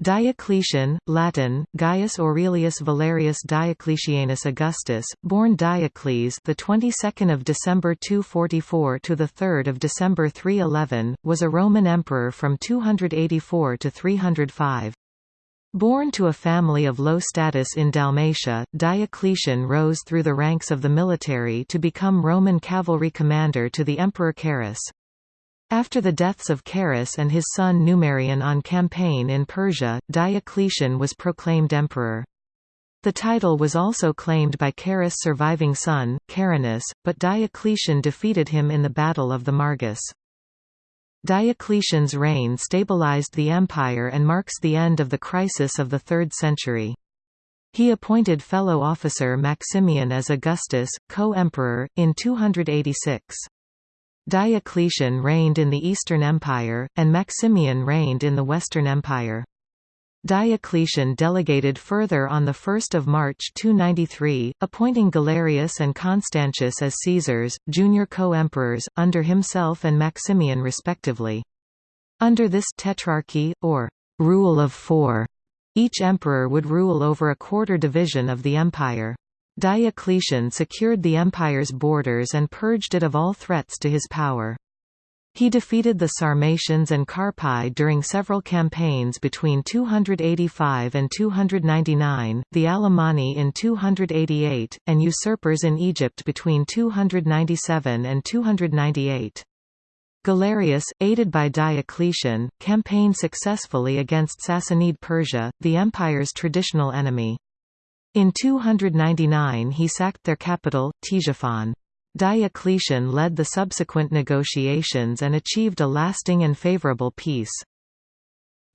Diocletian, Latin, Gaius Aurelius Valerius Diocletianus Augustus, born Diocles, the 22nd of December 244 to the 3rd of December 311, was a Roman emperor from 284 to 305. Born to a family of low status in Dalmatia, Diocletian rose through the ranks of the military to become Roman cavalry commander to the Emperor Carus. After the deaths of Carus and his son Numerian on campaign in Persia, Diocletian was proclaimed emperor. The title was also claimed by Carus' surviving son, Carinus, but Diocletian defeated him in the Battle of the Margus. Diocletian's reign stabilized the empire and marks the end of the crisis of the 3rd century. He appointed fellow officer Maximian as Augustus, co-emperor, in 286. Diocletian reigned in the Eastern Empire, and Maximian reigned in the Western Empire. Diocletian delegated further on 1 March 293, appointing Galerius and Constantius as Caesars, junior co-emperors, under himself and Maximian respectively. Under this tetrarchy, or rule of four, each emperor would rule over a quarter division of the empire. Diocletian secured the empire's borders and purged it of all threats to his power. He defeated the Sarmatians and Carpi during several campaigns between 285 and 299, the Alemanni in 288, and usurpers in Egypt between 297 and 298. Galerius, aided by Diocletian, campaigned successfully against Sassanid Persia, the empire's traditional enemy. In 299 he sacked their capital, Ctesiphon. Diocletian led the subsequent negotiations and achieved a lasting and favorable peace.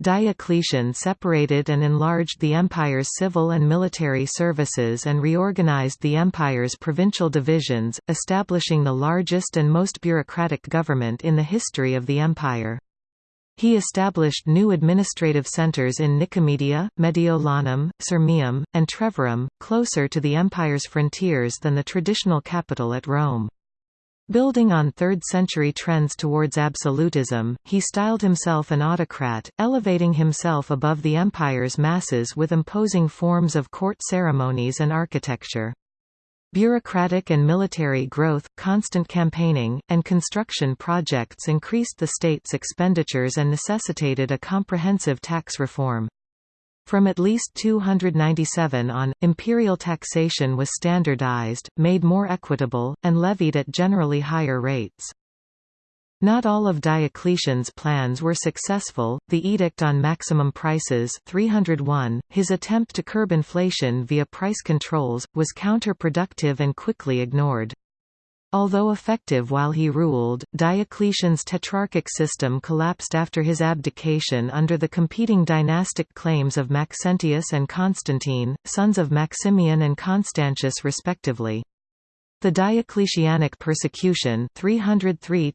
Diocletian separated and enlarged the empire's civil and military services and reorganized the empire's provincial divisions, establishing the largest and most bureaucratic government in the history of the empire. He established new administrative centres in Nicomedia, Mediolanum, Sirmium, and Trevorum, closer to the empire's frontiers than the traditional capital at Rome. Building on 3rd-century trends towards absolutism, he styled himself an autocrat, elevating himself above the empire's masses with imposing forms of court ceremonies and architecture. Bureaucratic and military growth, constant campaigning, and construction projects increased the state's expenditures and necessitated a comprehensive tax reform. From at least 297 on, imperial taxation was standardized, made more equitable, and levied at generally higher rates. Not all of Diocletian's plans were successful. The Edict on Maximum Prices 301, his attempt to curb inflation via price controls, was counterproductive and quickly ignored. Although effective while he ruled, Diocletian's tetrarchic system collapsed after his abdication under the competing dynastic claims of Maxentius and Constantine, sons of Maximian and Constantius respectively. The Diocletianic persecution 303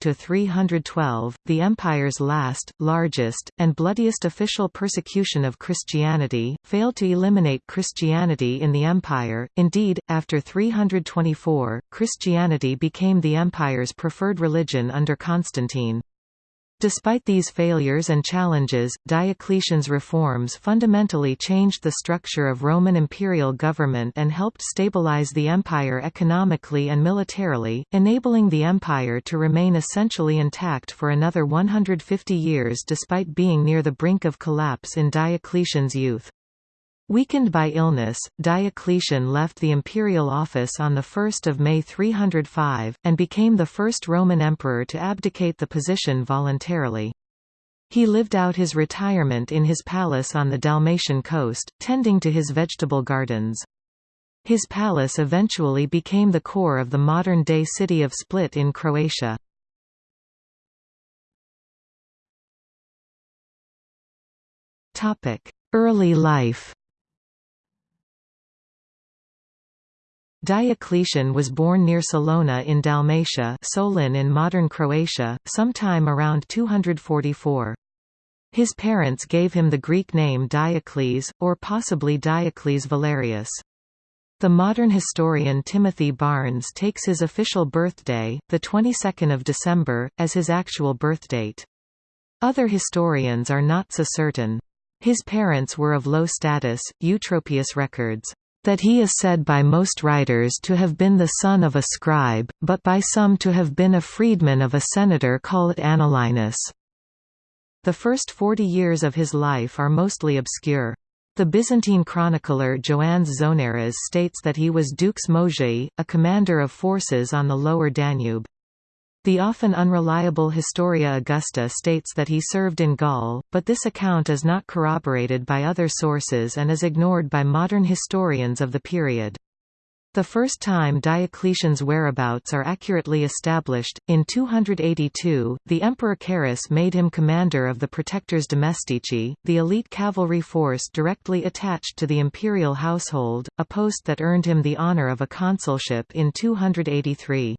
the empire's last, largest, and bloodiest official persecution of Christianity, failed to eliminate Christianity in the empire, indeed, after 324, Christianity became the empire's preferred religion under Constantine. Despite these failures and challenges, Diocletian's reforms fundamentally changed the structure of Roman imperial government and helped stabilize the empire economically and militarily, enabling the empire to remain essentially intact for another 150 years despite being near the brink of collapse in Diocletian's youth. Weakened by illness, Diocletian left the imperial office on 1 May 305, and became the first Roman emperor to abdicate the position voluntarily. He lived out his retirement in his palace on the Dalmatian coast, tending to his vegetable gardens. His palace eventually became the core of the modern-day city of Split in Croatia. Early life Diocletian was born near Salona in Dalmatia Solin in modern Croatia, sometime around 244. His parents gave him the Greek name Diocles, or possibly Diocles Valerius. The modern historian Timothy Barnes takes his official birthday, the 22nd of December, as his actual birthdate. Other historians are not so certain. His parents were of low status, Eutropius records, "...that he is said by most writers to have been the son of a scribe, but by some to have been a freedman of a senator called Anullinus." The first forty years of his life are mostly obscure. The Byzantine chronicler Ioannes Zonaras states that he was Dux Moesiae, a commander of forces on the lower Danube. The often unreliable Historia Augusta states that he served in Gaul, but this account is not corroborated by other sources and is ignored by modern historians of the period. The first time Diocletian's whereabouts are accurately established, in 282, the Emperor Carus made him commander of the Protectores Domestici, the elite cavalry force directly attached to the imperial household, a post that earned him the honor of a consulship in 283.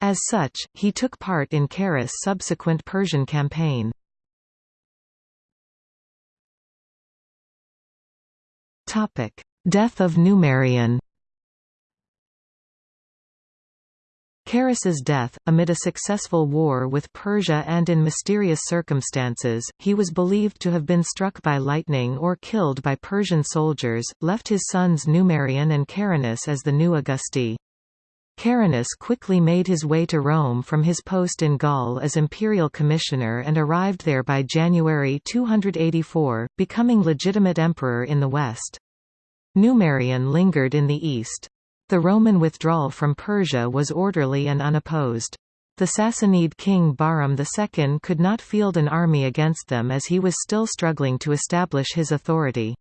As such, he took part in Carus' subsequent Persian campaign. Death of Numerian Carus's death, amid a successful war with Persia and in mysterious circumstances, he was believed to have been struck by lightning or killed by Persian soldiers, left his sons Numerian and Carinus as the new Augusti. Carinus quickly made his way to Rome from his post in Gaul as imperial commissioner and arrived there by January 284, becoming legitimate emperor in the west. Numerian lingered in the east. The Roman withdrawal from Persia was orderly and unopposed. The Sassanid king Bahram II could not field an army against them as he was still struggling to establish his authority.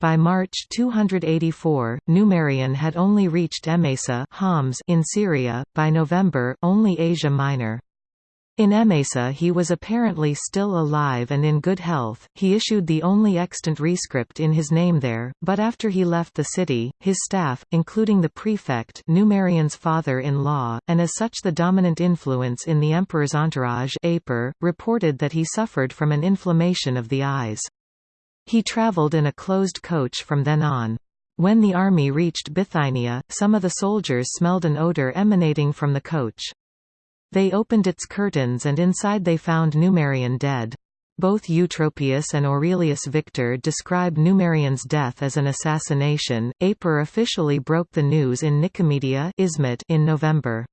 By March 284, Numerian had only reached Emesa Homs in Syria, by November, only Asia Minor. In Emesa he was apparently still alive and in good health, he issued the only extant rescript in his name there, but after he left the city, his staff, including the prefect Numerian's father-in-law, and as such the dominant influence in the emperor's entourage Aper, reported that he suffered from an inflammation of the eyes. He traveled in a closed coach from then on. When the army reached Bithynia, some of the soldiers smelled an odor emanating from the coach. They opened its curtains and inside they found Numerian dead. Both Eutropius and Aurelius Victor describe Numerian's death as an assassination. Aper officially broke the news in Nicomedia in November.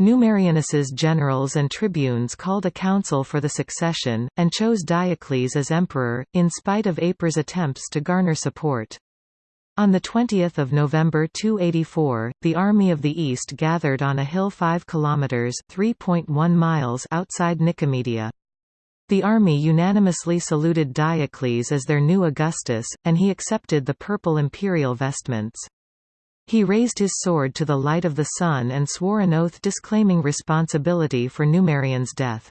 Numerianus's generals and tribunes called a council for the succession, and chose Diocles as emperor, in spite of Aper's attempts to garner support. On 20 November 284, the Army of the East gathered on a hill 5 kilometres miles outside Nicomedia. The army unanimously saluted Diocles as their new Augustus, and he accepted the purple imperial vestments. He raised his sword to the light of the sun and swore an oath disclaiming responsibility for Numerian's death.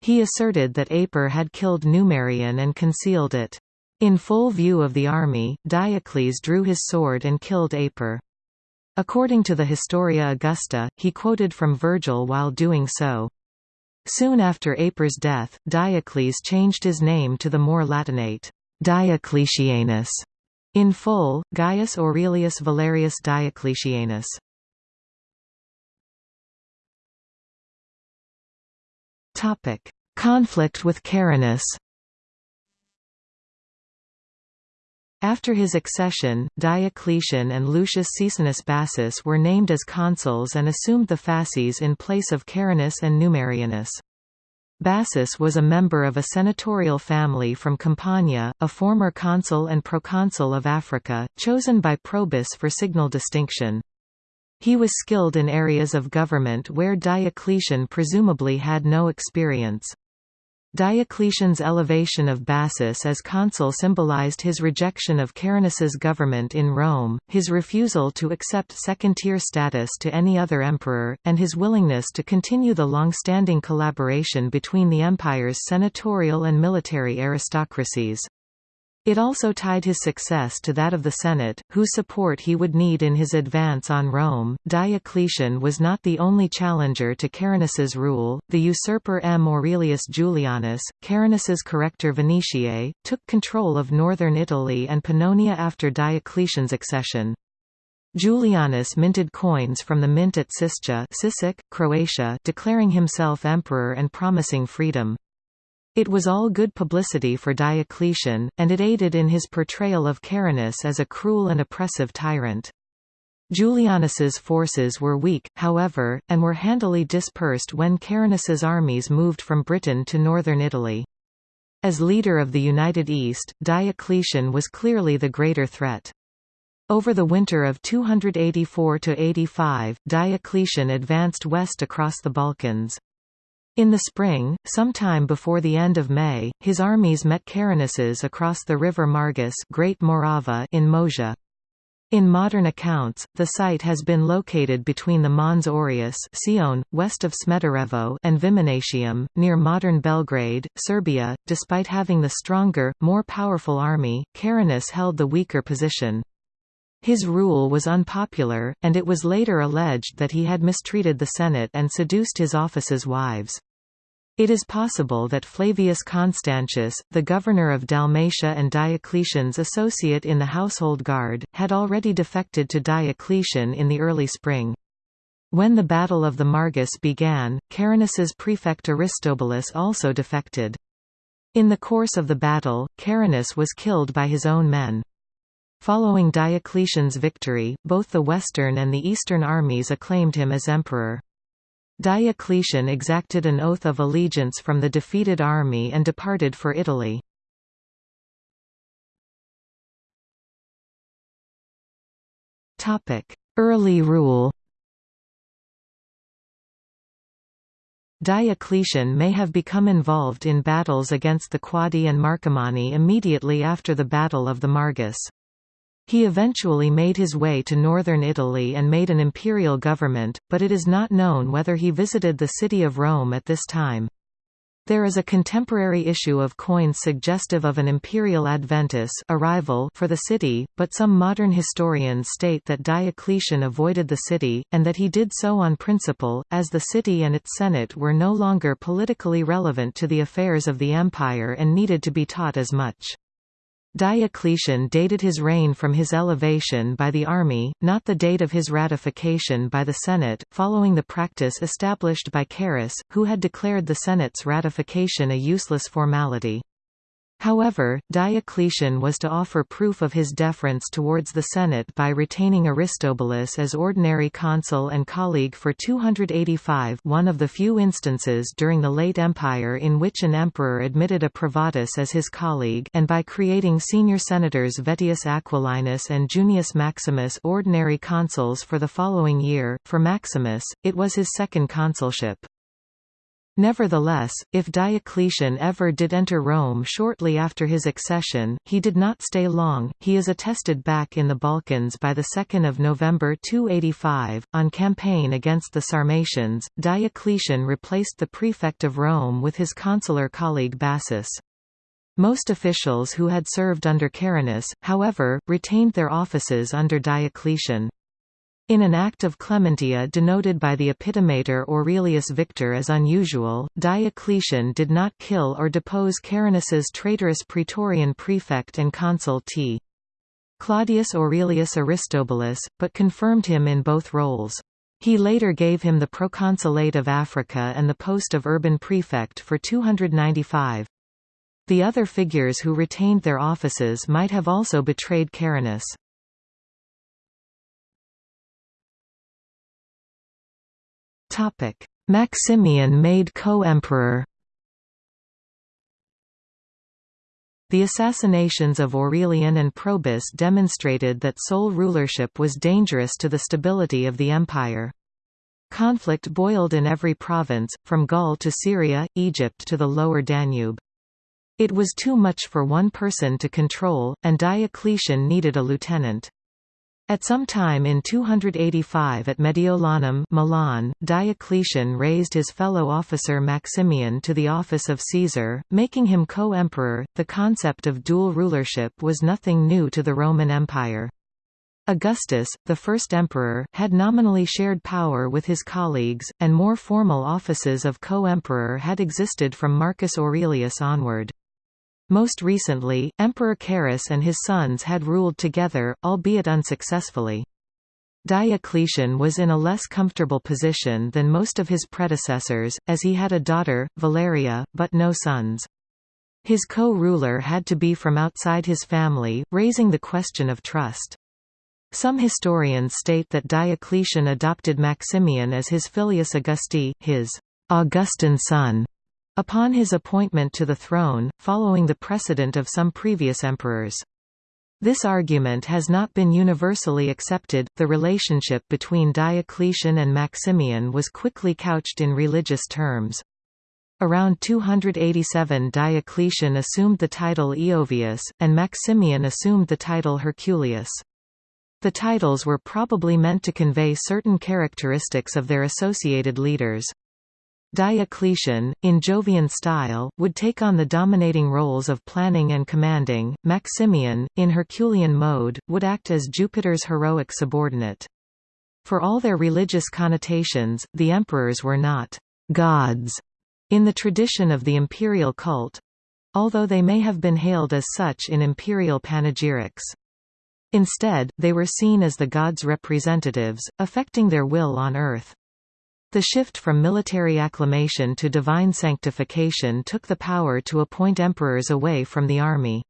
He asserted that Aper had killed Numerian and concealed it. In full view of the army, Diocles drew his sword and killed Aper. According to the Historia Augusta, he quoted from Virgil while doing so. Soon after Aper's death, Diocles changed his name to the more Latinate, Diocletianus, in full, Gaius Aurelius Valerius Diocletianus. Topic: Conflict with Carinus. After his accession, Diocletian and Lucius Caesonius Bassus were named as consuls and assumed the fasces in place of Carinus and Numerianus. Bassus was a member of a senatorial family from Campania, a former consul and proconsul of Africa, chosen by Probus for signal distinction. He was skilled in areas of government where Diocletian presumably had no experience. Diocletian's elevation of Bassus as consul symbolized his rejection of Carinus's government in Rome, his refusal to accept second-tier status to any other emperor, and his willingness to continue the long-standing collaboration between the empire's senatorial and military aristocracies. It also tied his success to that of the Senate, whose support he would need in his advance on Rome. Diocletian was not the only challenger to Carinus's rule. The usurper M. Aurelius Julianus, Carinus's corrector Venetiae, took control of northern Italy and Pannonia after Diocletian's accession. Julianus minted coins from the mint at Siscia, Sisak, Croatia, declaring himself emperor and promising freedom. It was all good publicity for Diocletian, and it aided in his portrayal of Carinus as a cruel and oppressive tyrant. Julianus's forces were weak, however, and were handily dispersed when Carinus's armies moved from Britain to northern Italy. As leader of the United East, Diocletian was clearly the greater threat. Over the winter of 284–85, Diocletian advanced west across the Balkans. In the spring, sometime before the end of May, his armies met Carinus's across the river Margus Great Morava in Moesia. In modern accounts, the site has been located between the Mons Aureus Sion, west of Smederevo and Viminatium, near modern Belgrade, Serbia. Despite having the stronger, more powerful army, Carinus held the weaker position. His rule was unpopular, and it was later alleged that he had mistreated the Senate and seduced his office's wives. It is possible that Flavius Constantius, the governor of Dalmatia and Diocletian's associate in the household guard, had already defected to Diocletian in the early spring. When the Battle of the Margus began, Carinus's prefect Aristobulus also defected. In the course of the battle, Carinus was killed by his own men. Following Diocletian's victory, both the western and the eastern armies acclaimed him as emperor. Diocletian exacted an oath of allegiance from the defeated army and departed for Italy. Early rule Diocletian may have become involved in battles against the Quadi and Marcomanni immediately after the Battle of the Margus. He eventually made his way to northern Italy and made an imperial government, but it is not known whether he visited the city of Rome at this time. There is a contemporary issue of coins suggestive of an imperial adventus arrival for the city, but some modern historians state that Diocletian avoided the city, and that he did so on principle, as the city and its senate were no longer politically relevant to the affairs of the empire and needed to be taught as much. Diocletian dated his reign from his elevation by the army, not the date of his ratification by the Senate, following the practice established by Carus, who had declared the Senate's ratification a useless formality. However, Diocletian was to offer proof of his deference towards the Senate by retaining Aristobulus as ordinary consul and colleague for 285 one of the few instances during the late Empire in which an emperor admitted a privatus as his colleague and by creating senior senators Vettius Aquilinus and Junius Maximus ordinary consuls for the following year. For Maximus, it was his second consulship. Nevertheless, if Diocletian ever did enter Rome shortly after his accession, he did not stay long. He is attested back in the Balkans by the 2nd of November 285 on campaign against the Sarmatians. Diocletian replaced the prefect of Rome with his consular colleague Bassus. Most officials who had served under Carinus, however, retained their offices under Diocletian. In an act of clementia denoted by the epitomator Aurelius Victor as unusual, Diocletian did not kill or depose Carinus's traitorous praetorian prefect and consul T. Claudius Aurelius Aristobulus, but confirmed him in both roles. He later gave him the proconsulate of Africa and the post of urban prefect for 295. The other figures who retained their offices might have also betrayed Carinus. Maximian made co-emperor The assassinations of Aurelian and Probus demonstrated that sole rulership was dangerous to the stability of the empire. Conflict boiled in every province, from Gaul to Syria, Egypt to the lower Danube. It was too much for one person to control, and Diocletian needed a lieutenant. At some time in 285 at Mediolanum Milan, Diocletian raised his fellow officer Maximian to the office of Caesar, making him co-emperor. The concept of dual rulership was nothing new to the Roman Empire. Augustus, the first emperor, had nominally shared power with his colleagues, and more formal offices of co-emperor had existed from Marcus Aurelius onward. Most recently, Emperor Carus and his sons had ruled together, albeit unsuccessfully. Diocletian was in a less comfortable position than most of his predecessors, as he had a daughter, Valeria, but no sons. His co-ruler had to be from outside his family, raising the question of trust. Some historians state that Diocletian adopted Maximian as his filius Augusti, his Augustan son, upon his appointment to the throne, following the precedent of some previous emperors. This argument has not been universally accepted. The relationship between Diocletian and Maximian was quickly couched in religious terms. Around 287 Diocletian assumed the title Iovius, and Maximian assumed the title Herculius. The titles were probably meant to convey certain characteristics of their associated leaders. Diocletian, in Jovian style, would take on the dominating roles of planning and commanding. Maximian, in Herculean mode, would act as Jupiter's heroic subordinate. For all their religious connotations, the emperors were not gods in the tradition of the imperial cult although they may have been hailed as such in imperial panegyrics. Instead, they were seen as the gods' representatives, affecting their will on earth. The shift from military acclamation to divine sanctification took the power to appoint emperors away from the army.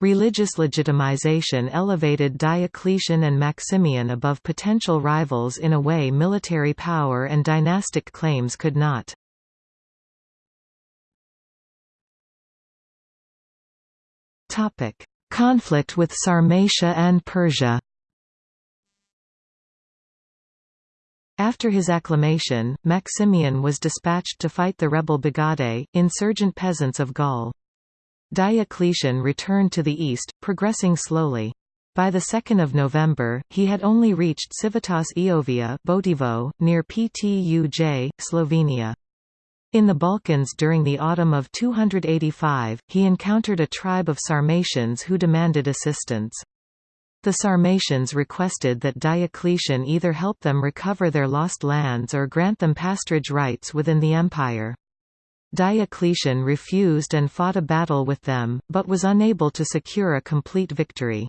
Religious legitimization elevated Diocletian and Maximian above potential rivals in a way military power and dynastic claims could not. Conflict with Sarmatia and Persia After his acclamation, Maximian was dispatched to fight the rebel Bagaudae, insurgent peasants of Gaul. Diocletian returned to the east, progressing slowly. By 2 November, he had only reached Civitas Iovia Botivo, near Ptuj, Slovenia. In the Balkans during the autumn of 285, he encountered a tribe of Sarmatians who demanded assistance. The Sarmatians requested that Diocletian either help them recover their lost lands or grant them pasturage rights within the empire. Diocletian refused and fought a battle with them, but was unable to secure a complete victory.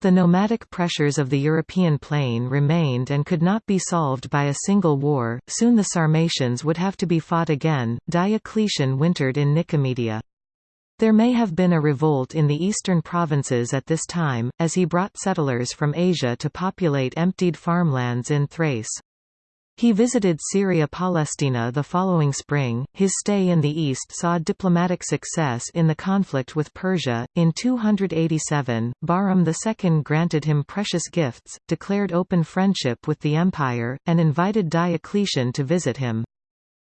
The nomadic pressures of the European plain remained and could not be solved by a single war. Soon the Sarmatians would have to be fought again. Diocletian wintered in Nicomedia. There may have been a revolt in the eastern provinces at this time, as he brought settlers from Asia to populate emptied farmlands in Thrace. He visited Syria Palestina the following spring. His stay in the east saw diplomatic success in the conflict with Persia. In 287, Bahram II granted him precious gifts, declared open friendship with the empire, and invited Diocletian to visit him.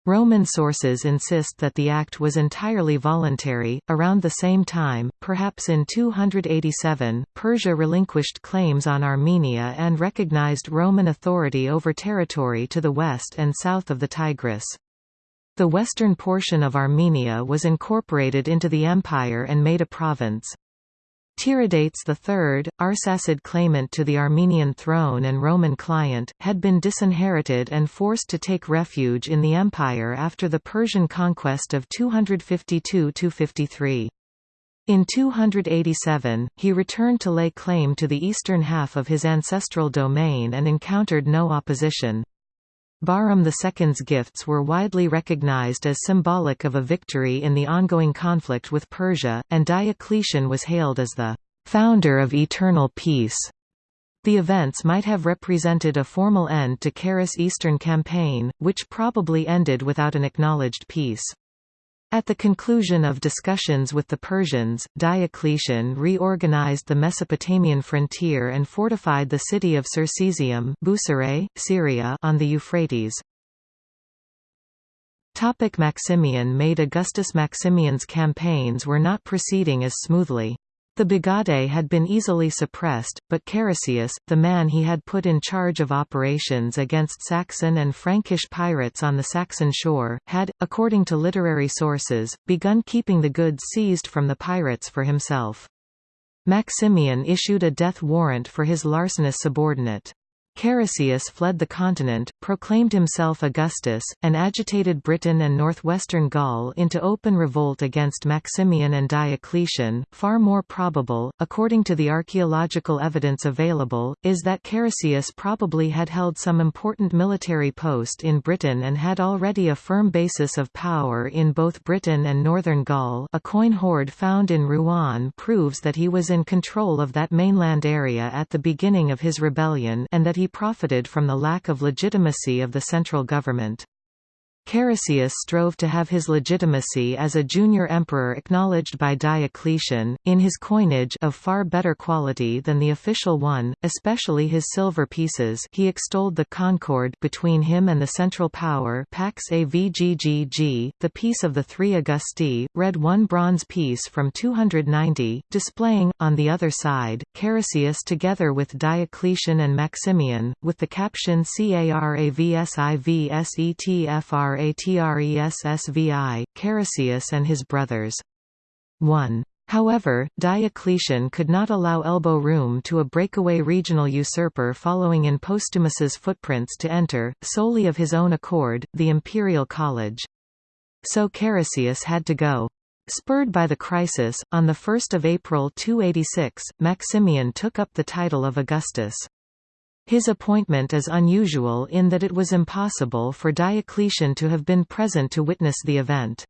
Roman sources insist that the act was entirely voluntary. Around the same time, perhaps in 287, Persia relinquished claims on Armenia and recognized Roman authority over territory to the west and south of the Tigris. The western portion of Armenia was incorporated into the empire and made a province. Tiridates III, Arsacid claimant to the Armenian throne and Roman client, had been disinherited and forced to take refuge in the empire after the Persian conquest of 252–53. In 287, he returned to lay claim to the eastern half of his ancestral domain and encountered no opposition. Bahram II's gifts were widely recognized as symbolic of a victory in the ongoing conflict with Persia, and Diocletian was hailed as the founder of eternal peace. The events might have represented a formal end to Carus' eastern campaign, which probably ended without an acknowledged peace. At the conclusion of discussions with the Persians, Diocletian reorganized the Mesopotamian frontier and fortified the city of Circesium Syria on the Euphrates. Topic Maximian made Augustus Maximian's campaigns were not proceeding as smoothly. The Bagaudae had been easily suppressed, but Carausius, the man he had put in charge of operations against Saxon and Frankish pirates on the Saxon shore, had, according to literary sources, begun keeping the goods seized from the pirates for himself. Maximian issued a death warrant for his larcenous subordinate. Carausius fled the continent, proclaimed himself Augustus, and agitated Britain and northwestern Gaul into open revolt against Maximian and Diocletian. Far more probable, according to the archaeological evidence available, is that Carausius probably had held some important military post in Britain and had already a firm basis of power in both Britain and northern Gaul. A coin hoard found in Rouen proves that he was in control of that mainland area at the beginning of his rebellion and that he profited from the lack of legitimacy of the central government. Carausius strove to have his legitimacy as a junior emperor acknowledged by Diocletian, in his coinage of far better quality than the official one, especially his silver pieces he extolled the concord between him and the central power Pax Avggg, the peace of the three Augusti, read one bronze piece from 290, displaying, on the other side, Carausius together with Diocletian and Maximian, with the caption Caravsivsetfr Ratressvi, Carausius and his brothers. 1. However, Diocletian could not allow elbow room to a breakaway regional usurper following in Postumus's footprints to enter, solely of his own accord, the imperial college. So Carausius had to go. Spurred by the crisis, on 1 April 286, Maximian took up the title of Augustus. His appointment is unusual in that it was impossible for Diocletian to have been present to witness the event.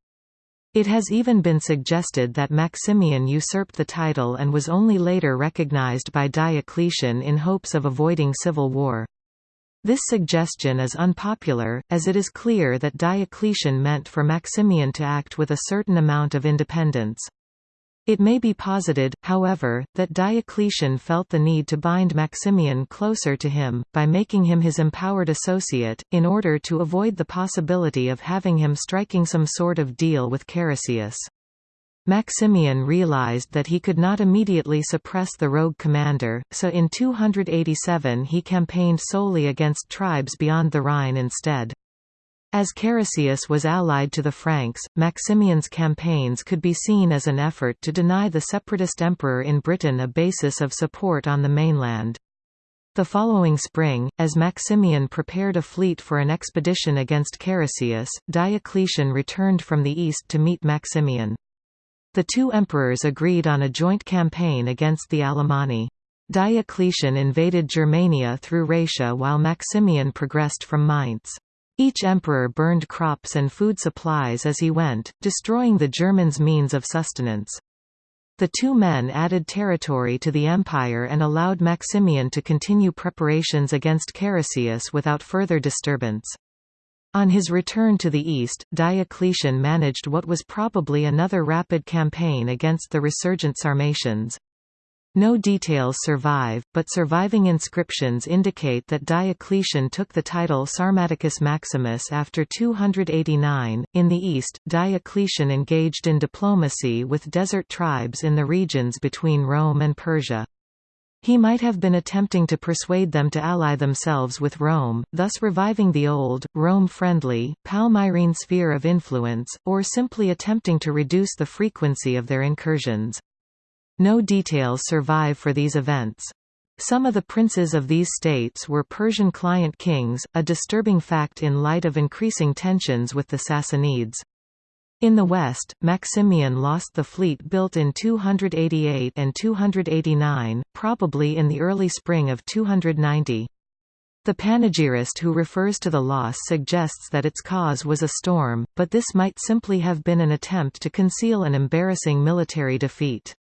It has even been suggested that Maximian usurped the title and was only later recognized by Diocletian in hopes of avoiding civil war. This suggestion is unpopular, as it is clear that Diocletian meant for Maximian to act with a certain amount of independence. It may be posited, however, that Diocletian felt the need to bind Maximian closer to him, by making him his empowered associate, in order to avoid the possibility of having him striking some sort of deal with Carausius. Maximian realized that he could not immediately suppress the rogue commander, so in 287 he campaigned solely against tribes beyond the Rhine instead. As Carausius was allied to the Franks, Maximian's campaigns could be seen as an effort to deny the separatist emperor in Britain a basis of support on the mainland. The following spring, as Maximian prepared a fleet for an expedition against Carausius, Diocletian returned from the east to meet Maximian. The two emperors agreed on a joint campaign against the Alemanni. Diocletian invaded Germania through Raetia while Maximian progressed from Mainz. Each emperor burned crops and food supplies as he went, destroying the Germans' means of sustenance. The two men added territory to the empire and allowed Maximian to continue preparations against Carausius without further disturbance. On his return to the east, Diocletian managed what was probably another rapid campaign against the resurgent Sarmatians. No details survive, but surviving inscriptions indicate that Diocletian took the title Sarmaticus Maximus after 289. In the east, Diocletian engaged in diplomacy with desert tribes in the regions between Rome and Persia. He might have been attempting to persuade them to ally themselves with Rome, thus reviving the old, Rome-friendly, Palmyrene sphere of influence, or simply attempting to reduce the frequency of their incursions. No details survive for these events. Some of the princes of these states were Persian client kings, a disturbing fact in light of increasing tensions with the Sassanids. In the west, Maximian lost the fleet built in 288 and 289, probably in the early spring of 290. The panegyrist who refers to the loss suggests that its cause was a storm, but this might simply have been an attempt to conceal an embarrassing military defeat.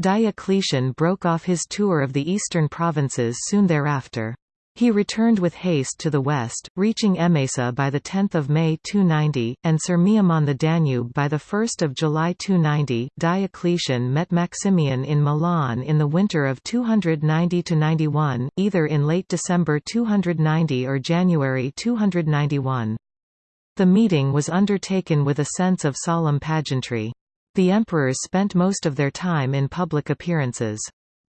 Diocletian broke off his tour of the eastern provinces soon thereafter. He returned with haste to the west, reaching Emesa by 10 May 290, and Sirmium on the Danube by 1 July 290. Diocletian met Maximian in Milan in the winter of 290–91, either in late December 290 or January 291. The meeting was undertaken with a sense of solemn pageantry. The emperors spent most of their time in public appearances.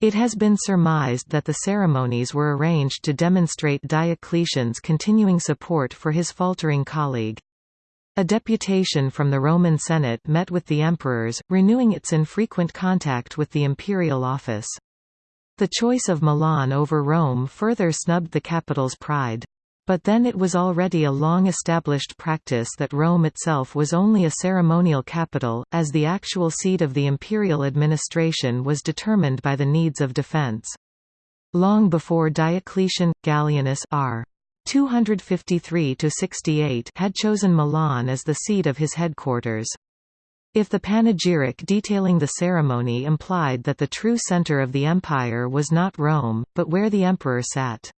It has been surmised that the ceremonies were arranged to demonstrate Diocletian's continuing support for his faltering colleague. A deputation from the Roman Senate met with the emperors, renewing its infrequent contact with the imperial office. The choice of Milan over Rome further snubbed the capital's pride. But then it was already a long-established practice that Rome itself was only a ceremonial capital, as the actual seat of the imperial administration was determined by the needs of defense. Long before Diocletian, Gallienus r. 253–68 had chosen Milan as the seat of his headquarters. If the panegyric detailing the ceremony implied that the true center of the empire was not Rome, but where the emperor sat.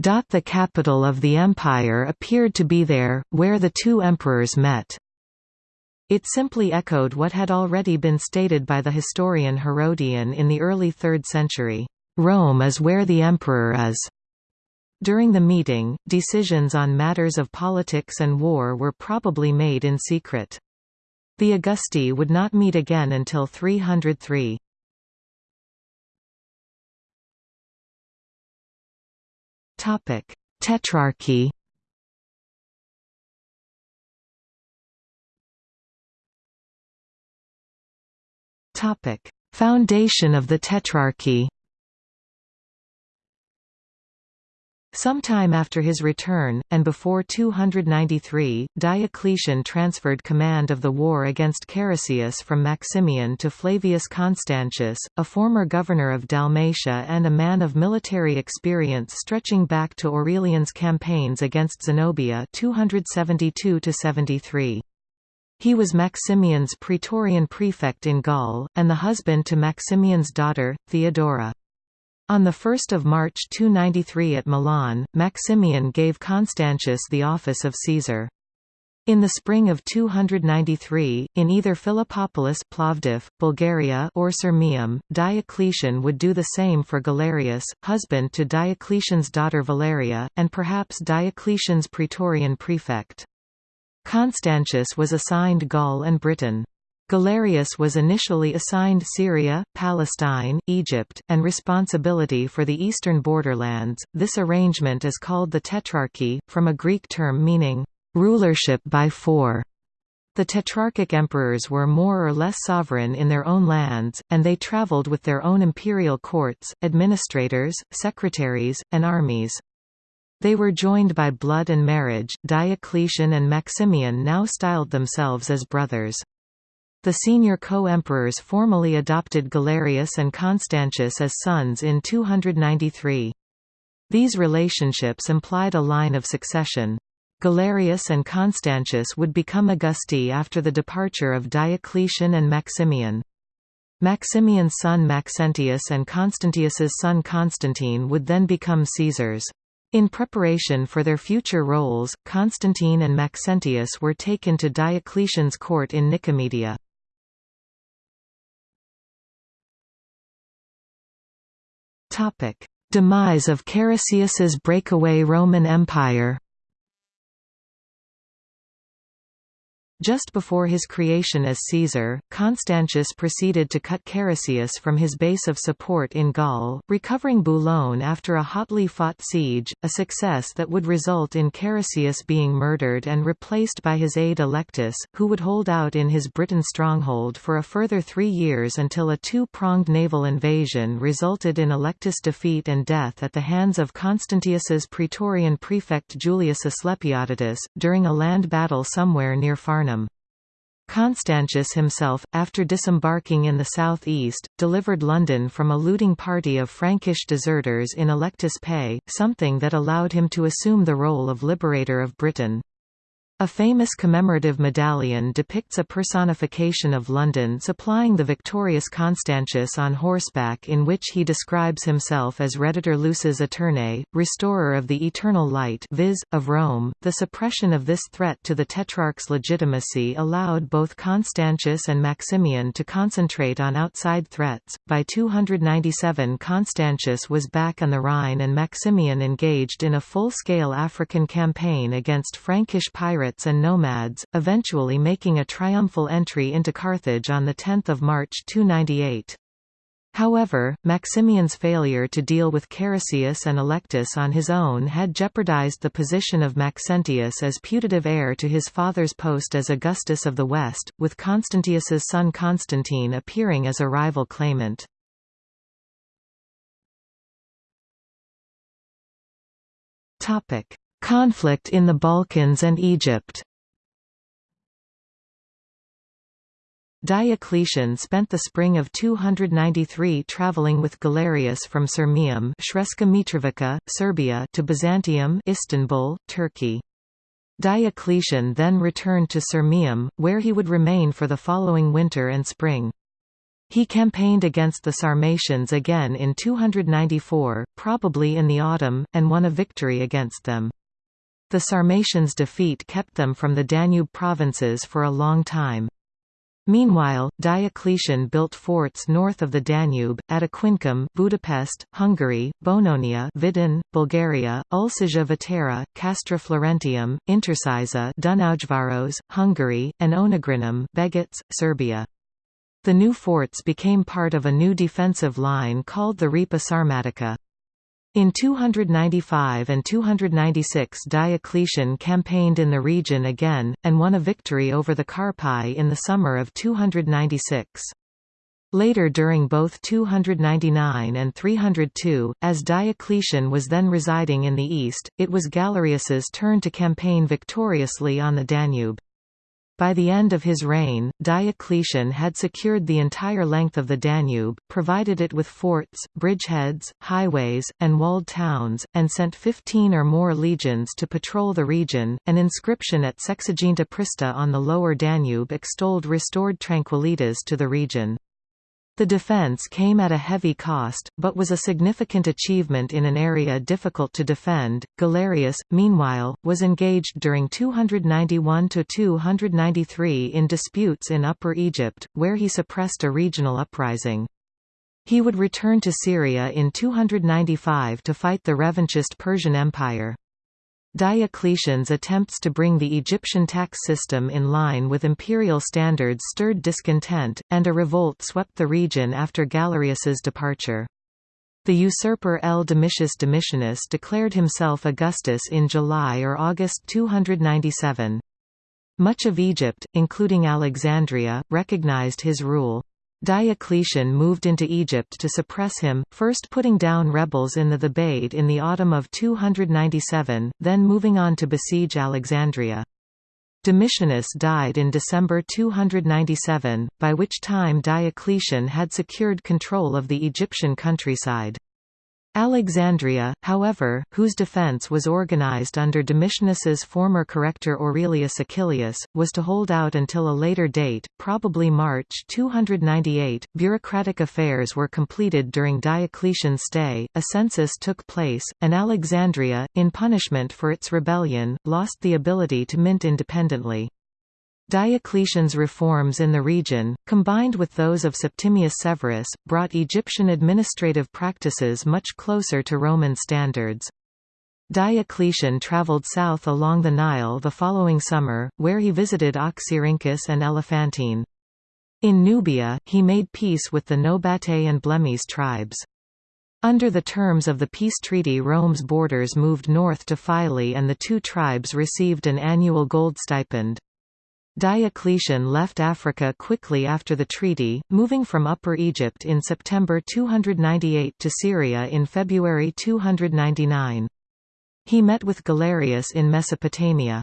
The capital of the empire appeared to be there, where the two emperors met. It simply echoed what had already been stated by the historian Herodian in the early 3rd century, "'Rome is where the emperor is'". During the meeting, decisions on matters of politics and war were probably made in secret. The Augusti would not meet again until 303. Topic: Tetrarchy. Topic: Foundation of the Tetrarchy. Sometime after his return, and before 293, Diocletian transferred command of the war against Carausius from Maximian to Flavius Constantius, a former governor of Dalmatia and a man of military experience stretching back to Aurelian's campaigns against Zenobia 272 -73. He was Maximian's praetorian prefect in Gaul, and the husband to Maximian's daughter, Theodora. On 1 March 293 at Milan, Maximian gave Constantius the office of Caesar. In the spring of 293, in either Philippopolis Plovdiv, Bulgaria or Sirmium, Diocletian would do the same for Galerius, husband to Diocletian's daughter Valeria, and perhaps Diocletian's praetorian prefect. Constantius was assigned Gaul and Britain. Galerius was initially assigned Syria, Palestine, Egypt, and responsibility for the eastern borderlands. This arrangement is called the Tetrarchy, from a Greek term meaning rulership by four. The tetrarchic emperors were more or less sovereign in their own lands, and they traveled with their own imperial courts, administrators, secretaries, and armies. They were joined by blood and marriage. Diocletian and Maximian now styled themselves as brothers. The senior co-emperors formally adopted Galerius and Constantius as sons in 293. These relationships implied a line of succession. Galerius and Constantius would become Augusti after the departure of Diocletian and Maximian. Maximian's son Maxentius and Constantius's son Constantine would then become Caesars. In preparation for their future roles, Constantine and Maxentius were taken to Diocletian's court in Nicomedia. Demise of Carausius's breakaway Roman Empire. Just before his creation as Caesar, Constantius proceeded to cut Carausius from his base of support in Gaul, recovering Boulogne after a hotly fought siege, a success that would result in Carausius being murdered and replaced by his aide Allectus, who would hold out in his Britain stronghold for a further three years until a two-pronged naval invasion resulted in Allectus' defeat and death at the hands of Constantius's praetorian prefect Julius Asclepiodotus, during a land battle somewhere near Farnham. Constantius himself, after disembarking in the southeast, delivered London from a looting party of Frankish deserters in Allectus' pay, something that allowed him to assume the role of liberator of Britain. A famous commemorative medallion depicts a personification of London supplying the victorious Constantius on horseback in which he describes himself as Redditor Lucis Aeternae, restorer of the eternal light viz., of Rome. The suppression of this threat to the Tetrarch's legitimacy allowed both Constantius and Maximian to concentrate on outside threats. By 297 Constantius was back on the Rhine and Maximian engaged in a full-scale African campaign against Frankish pirates pirates and nomads, eventually making a triumphal entry into Carthage on 10 March 298. However, Maximian's failure to deal with Carausius and Allectus on his own had jeopardized the position of Maxentius as putative heir to his father's post as Augustus of the West, with Constantius's son Constantine appearing as a rival claimant. Conflict in the Balkans and Egypt Diocletian spent the spring of 293 travelling with Galerius from Sirmium Mitrovica, Serbia to Byzantium Istanbul, Turkey. Diocletian then returned to Sirmium, where he would remain for the following winter and spring. He campaigned against the Sarmatians again in 294, probably in the autumn, and won a victory against them. The Sarmatians' defeat kept them from the Danube provinces for a long time. Meanwhile, Diocletian built forts north of the Danube, at Aquincum Budapest, Hungary, Bononia Vidin, Bulgaria, Ulcisia Vetera, Castra Florentium, Intercisa Dunaujvaros, Hungary, and Onagrinum Begeč, Serbia. The new forts became part of a new defensive line called the Ripa Sarmatica. In 295 and 296 Diocletian campaigned in the region again, and won a victory over the Carpi in the summer of 296. Later during both 299 and 302, as Diocletian was then residing in the east, it was Galerius's turn to campaign victoriously on the Danube. By the end of his reign, Diocletian had secured the entire length of the Danube, provided it with forts, bridgeheads, highways, and walled towns, and sent fifteen or more legions to patrol the region. An inscription at Sexaginta Prista on the lower Danube extolled restored tranquillitas to the region. The defense came at a heavy cost, but was a significant achievement in an area difficult to defend. Galerius, meanwhile, was engaged during 291 to 293 in disputes in Upper Egypt, where he suppressed a regional uprising. He would return to Syria in 295 to fight the revanchist Persian Empire. Diocletian's attempts to bring the Egyptian tax system in line with imperial standards stirred discontent, and a revolt swept the region after Galerius's departure. The usurper L. Domitius Domitianus declared himself Augustus in July or August 297. Much of Egypt, including Alexandria, recognized his rule. Diocletian moved into Egypt to suppress him, first putting down rebels in the Thebaid in the autumn of 297, then moving on to besiege Alexandria. Domitianus died in December 297, by which time Diocletian had secured control of the Egyptian countryside. Alexandria, however, whose defence was organized under Domitianus's former corrector Aurelius Achilleus, was to hold out until a later date, probably March 298. Bureaucratic affairs were completed during Diocletian's stay, a census took place, and Alexandria, in punishment for its rebellion, lost the ability to mint independently. Diocletian's reforms in the region, combined with those of Septimius Severus, brought Egyptian administrative practices much closer to Roman standards. Diocletian traveled south along the Nile the following summer, where he visited Oxyrhynchus and Elephantine. In Nubia, he made peace with the Nobate and Blemmyes tribes. Under the terms of the peace treaty Rome's borders moved north to Philae and the two tribes received an annual gold stipend. Diocletian left Africa quickly after the treaty, moving from Upper Egypt in September 298 to Syria in February 299. He met with Galerius in Mesopotamia.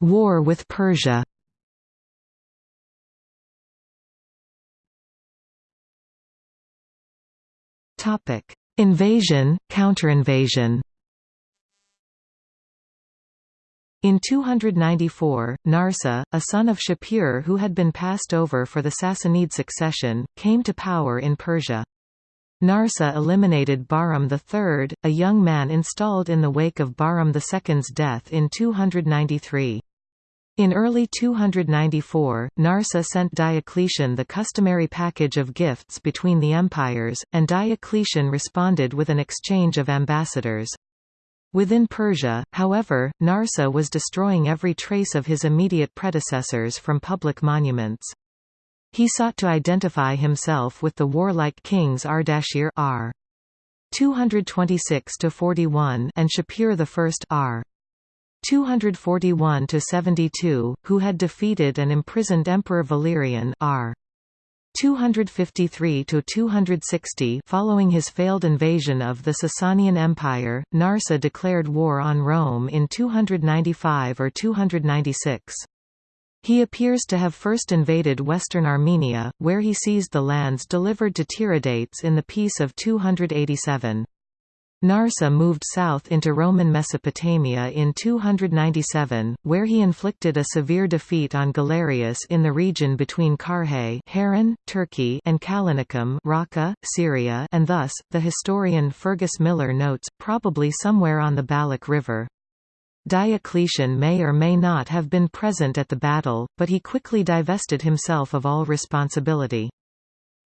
War with Persia Invasion, counterinvasion In 294, Narseh, a son of Shapur who had been passed over for the Sassanid succession, came to power in Persia. Narseh eliminated Bahram III, a young man installed in the wake of Bahram II's death in 293. In early 294, Narseh sent Diocletian the customary package of gifts between the empires, and Diocletian responded with an exchange of ambassadors. Within Persia, however, Narseh was destroying every trace of his immediate predecessors from public monuments. He sought to identify himself with the warlike kings Ardashir r. 226–41 and Shapur I r. 241–72, who had defeated and imprisoned Emperor Valerian r. 253 to 260 following his failed invasion of the Sasanian Empire, Narseh declared war on Rome in 295 or 296. He appears to have first invaded western Armenia, where he seized the lands delivered to Tiridates in the Peace of 287. Narseh moved south into Roman Mesopotamia in 297, where he inflicted a severe defeat on Galerius in the region between Harran, Turkey and Callinicum Raqqa, Syria and thus, the historian Fergus Millar notes, probably somewhere on the Balikh River. Diocletian may or may not have been present at the battle, but he quickly divested himself of all responsibility.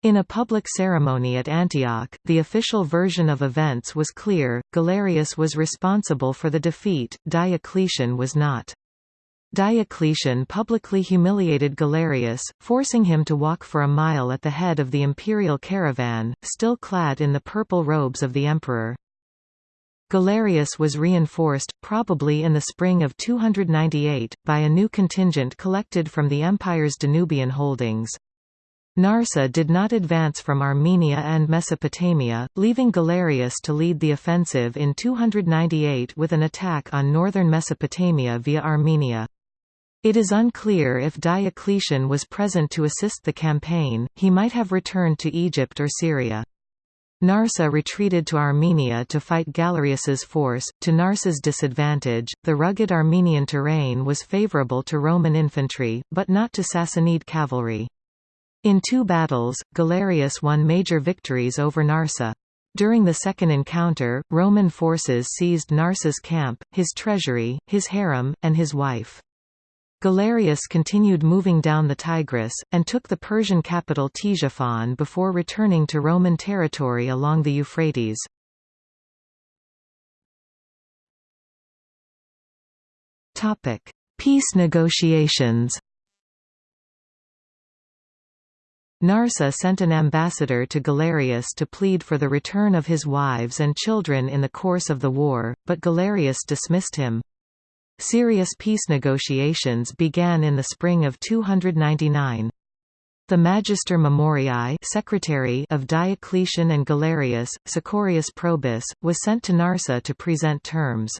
In a public ceremony at Antioch, the official version of events was clear, Galerius was responsible for the defeat, Diocletian was not. Diocletian publicly humiliated Galerius, forcing him to walk for a mile at the head of the imperial caravan, still clad in the purple robes of the emperor. Galerius was reinforced, probably in the spring of 298, by a new contingent collected from the empire's Danubian holdings. Narseh did not advance from Armenia and Mesopotamia, leaving Galerius to lead the offensive in 298 with an attack on northern Mesopotamia via Armenia. It is unclear if Diocletian was present to assist the campaign, he might have returned to Egypt or Syria. Narseh retreated to Armenia to fight Galerius's force. To Narseh's disadvantage, the rugged Armenian terrain was favorable to Roman infantry, but not to Sassanid cavalry. In two battles, Galerius won major victories over Narseh. During the second encounter, Roman forces seized Narseh's camp, his treasury, his harem, and his wife. Galerius continued moving down the Tigris, and took the Persian capital Ctesiphon before returning to Roman territory along the Euphrates. Peace negotiations Narseh sent an ambassador to Galerius to plead for the return of his wives and children in the course of the war, but Galerius dismissed him. Serious peace negotiations began in the spring of 299. The Magister Memoriae secretary of Diocletian and Galerius, Sicorius Probus, was sent to Narseh to present terms.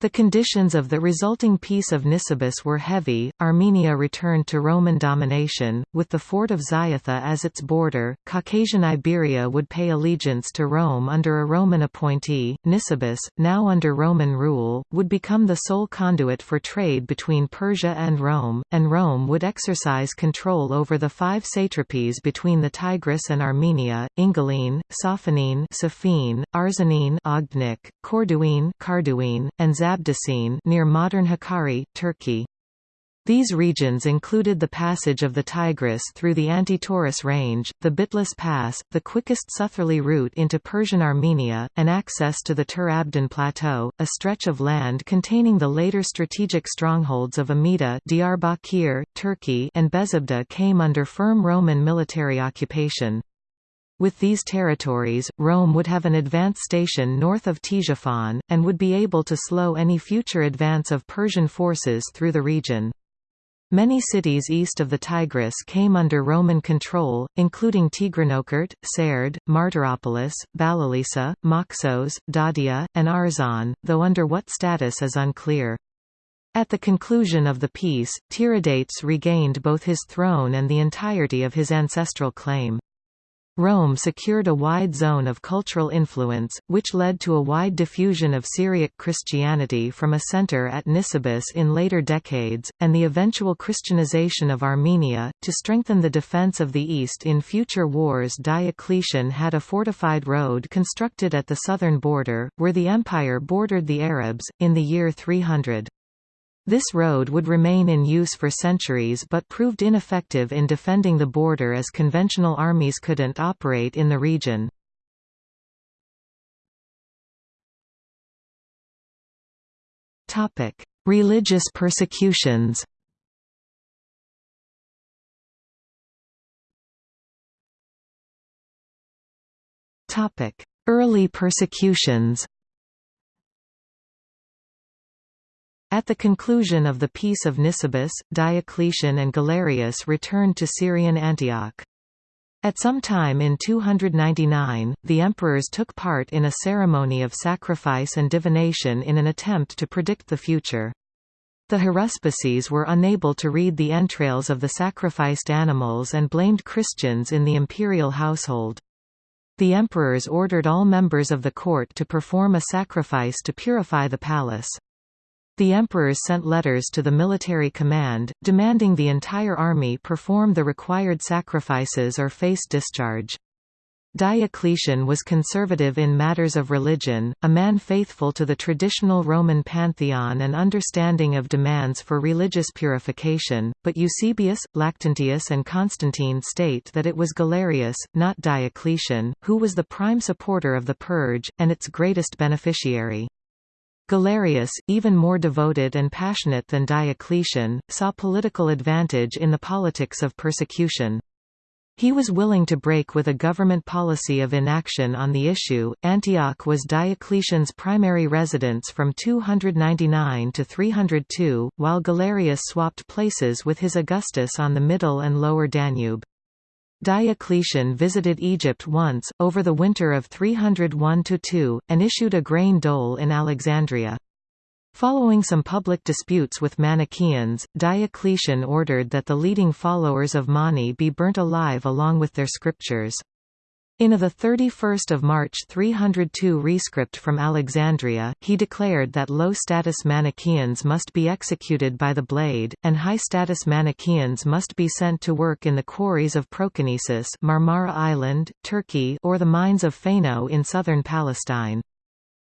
The conditions of the resulting Peace of Nisibis were heavy. Armenia returned to Roman domination, with the fort of Ziatha as its border. Caucasian Iberia would pay allegiance to Rome under a Roman appointee. Nisibis, now under Roman rule, would become the sole conduit for trade between Persia and Rome, and Rome would exercise control over the five satrapies between the Tigris and Armenia: Ingilene, Sophanene, Sophene, Arzanene, Ogdnik, Corduene, Carduene, and Zab Abdesine near modern Hakkari, Turkey. These regions included the passage of the Tigris through the Anti-Taurus Range, the Bitlis Pass, the quickest southerly route into Persian Armenia, and access to the Tur Abdin Plateau, a stretch of land containing the later strategic strongholds of Amida Diyarbakir, Turkey and Bezabda came under firm Roman military occupation. With these territories, Rome would have an advance station north of Ctesiphon, and would be able to slow any future advance of Persian forces through the region. Many cities east of the Tigris came under Roman control, including Tigranokert, Sard, Martyropolis, Balalisa, Moxos, Dadia, and Arzan, though under what status is unclear. At the conclusion of the peace, Tiridates regained both his throne and the entirety of his ancestral claim. Rome secured a wide zone of cultural influence, which led to a wide diffusion of Syriac Christianity from a center at Nisibis in later decades, and the eventual Christianization of Armenia. To strengthen the defense of the East in future wars, Diocletian had a fortified road constructed at the southern border, where the empire bordered the Arabs, in the year 300. This road would remain in use for centuries but proved ineffective in defending the border as conventional armies couldn't operate in the region. Religious persecutions Early persecutions At the conclusion of the Peace of Nisibis, Diocletian and Galerius returned to Syrian Antioch. At some time in 299, the emperors took part in a ceremony of sacrifice and divination in an attempt to predict the future. The haruspices were unable to read the entrails of the sacrificed animals and blamed Christians in the imperial household. The emperors ordered all members of the court to perform a sacrifice to purify the palace. The emperors sent letters to the military command, demanding the entire army perform the required sacrifices or face discharge. Diocletian was conservative in matters of religion, a man faithful to the traditional Roman pantheon and understanding of demands for religious purification, but Eusebius, Lactantius and Constantine state that it was Galerius, not Diocletian, who was the prime supporter of the purge, and its greatest beneficiary. Galerius, even more devoted and passionate than Diocletian, saw political advantage in the politics of persecution. He was willing to break with a government policy of inaction on the issue. Antioch was Diocletian's primary residence from 299 to 302, while Galerius swapped places with his Augustus on the middle and lower Danube. Diocletian visited Egypt once, over the winter of 301–2, and issued a grain dole in Alexandria. Following some public disputes with Manichaeans, Diocletian ordered that the leading followers of Mani be burnt alive along with their scriptures. In a 31 March 302 rescript from Alexandria, he declared that low-status Manichaeans must be executed by the blade, and high-status Manichaeans must be sent to work in the quarries of Proconnesus Marmara Island, Turkey or the mines of Phaeno in southern Palestine.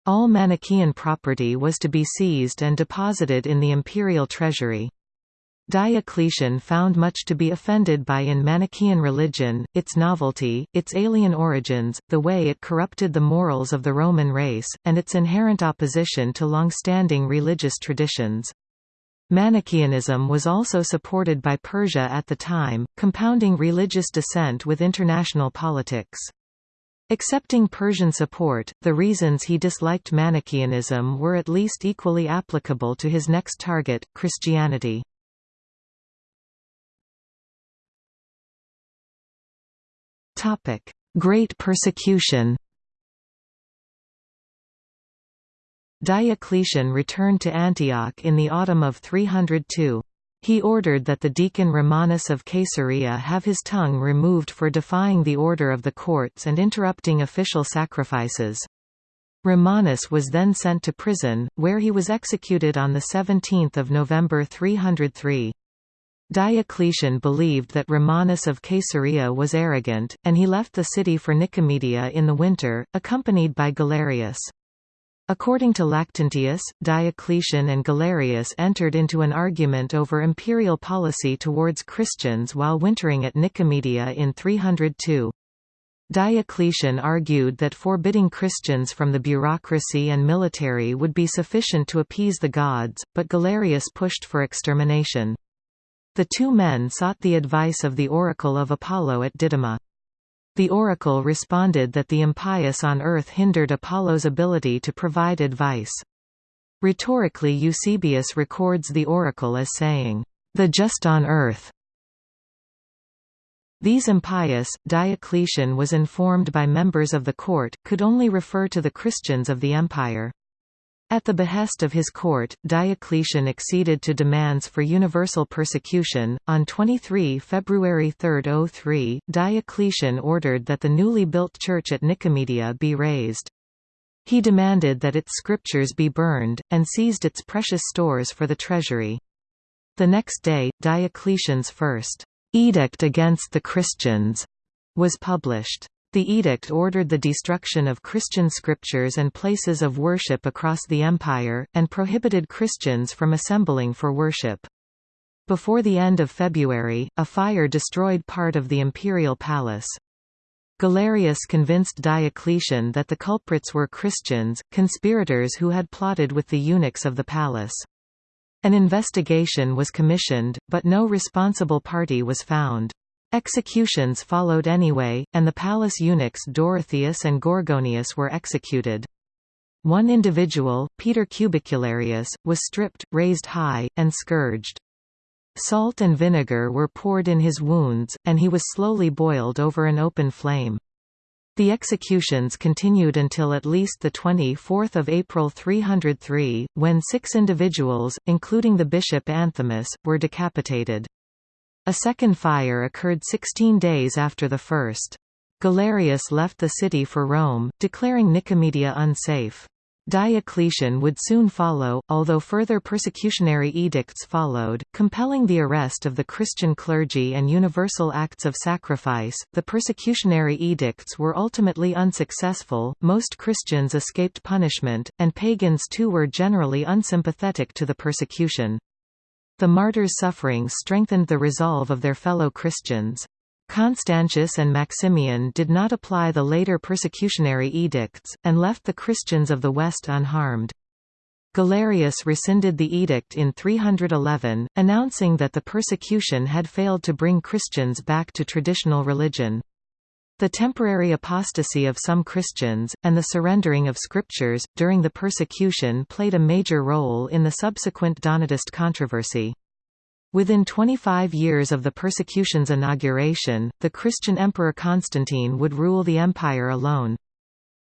All Manichaean property was to be seized and deposited in the imperial treasury. Diocletian found much to be offended by in Manichaean religion, its novelty, its alien origins, the way it corrupted the morals of the Roman race, and its inherent opposition to long-standing religious traditions. Manichaeanism was also supported by Persia at the time, compounding religious dissent with international politics. Accepting Persian support, the reasons he disliked Manichaeanism were at least equally applicable to his next target, Christianity. Topic: Great Persecution. Diocletian returned to Antioch in the autumn of 302. He ordered that the deacon Romanus of Caesarea have his tongue removed for defying the order of the courts and interrupting official sacrifices. Romanus was then sent to prison, where he was executed on 17 November 303. Diocletian believed that Romanus of Caesarea was arrogant, and he left the city for Nicomedia in the winter, accompanied by Galerius. According to Lactantius, Diocletian and Galerius entered into an argument over imperial policy towards Christians while wintering at Nicomedia in 302. Diocletian argued that forbidding Christians from the bureaucracy and military would be sufficient to appease the gods, but Galerius pushed for extermination. The two men sought the advice of the oracle of Apollo at Didyma. The oracle responded that the impious on earth hindered Apollo's ability to provide advice. Rhetorically Eusebius records the oracle as saying, "...the just on earth." These impious, Diocletian was informed by members of the court, could only refer to the Christians of the empire. At the behest of his court, Diocletian acceded to demands for universal persecution. On 23 February 303, Diocletian ordered that the newly built church at Nicomedia be razed. He demanded that its scriptures be burned, and seized its precious stores for the treasury. The next day, Diocletian's first edict against the Christians was published. The edict ordered the destruction of Christian scriptures and places of worship across the empire, and prohibited Christians from assembling for worship. Before the end of February, a fire destroyed part of the imperial palace. Galerius convinced Diocletian that the culprits were Christians, conspirators who had plotted with the eunuchs of the palace. An investigation was commissioned, but no responsible party was found. Executions followed anyway, and the palace eunuchs Dorotheus and Gorgonius were executed. One individual, Peter Cubicularius, was stripped, raised high, and scourged. Salt and vinegar were poured in his wounds, and he was slowly boiled over an open flame. The executions continued until at least 24 April 303, when six individuals, including the bishop Anthimus, were decapitated. A second fire occurred 16 days after the first. Galerius left the city for Rome, declaring Nicomedia unsafe. Diocletian would soon follow, although further persecutionary edicts followed, compelling the arrest of the Christian clergy and universal acts of sacrifice. The persecutionary edicts were ultimately unsuccessful, most Christians escaped punishment, and pagans too were generally unsympathetic to the persecution. The martyrs' suffering strengthened the resolve of their fellow Christians. Constantius and Maximian did not apply the later persecutionary edicts, and left the Christians of the West unharmed. Galerius rescinded the edict in 311, announcing that the persecution had failed to bring Christians back to traditional religion. The temporary apostasy of some Christians, and the surrendering of scriptures, during the persecution played a major role in the subsequent Donatist controversy. Within 25 years of the persecution's inauguration, the Christian Emperor Constantine would rule the empire alone.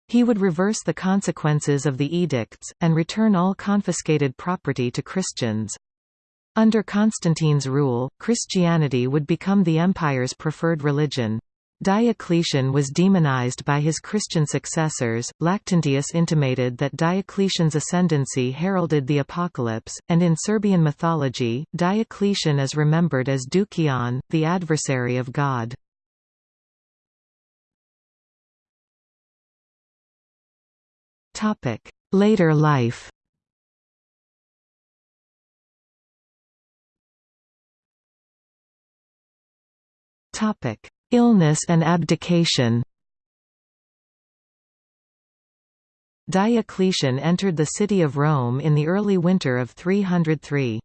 He would reverse the consequences of the edicts, and return all confiscated property to Christians. Under Constantine's rule, Christianity would become the empire's preferred religion. Diocletian was demonized by his Christian successors. Lactantius intimated that Diocletian's ascendancy heralded the apocalypse, and in Serbian mythology, Diocletian is remembered as Dukion, the adversary of God. Topic: Later life. Topic: Illness and abdication Diocletian entered the city of Rome in the early winter of 303.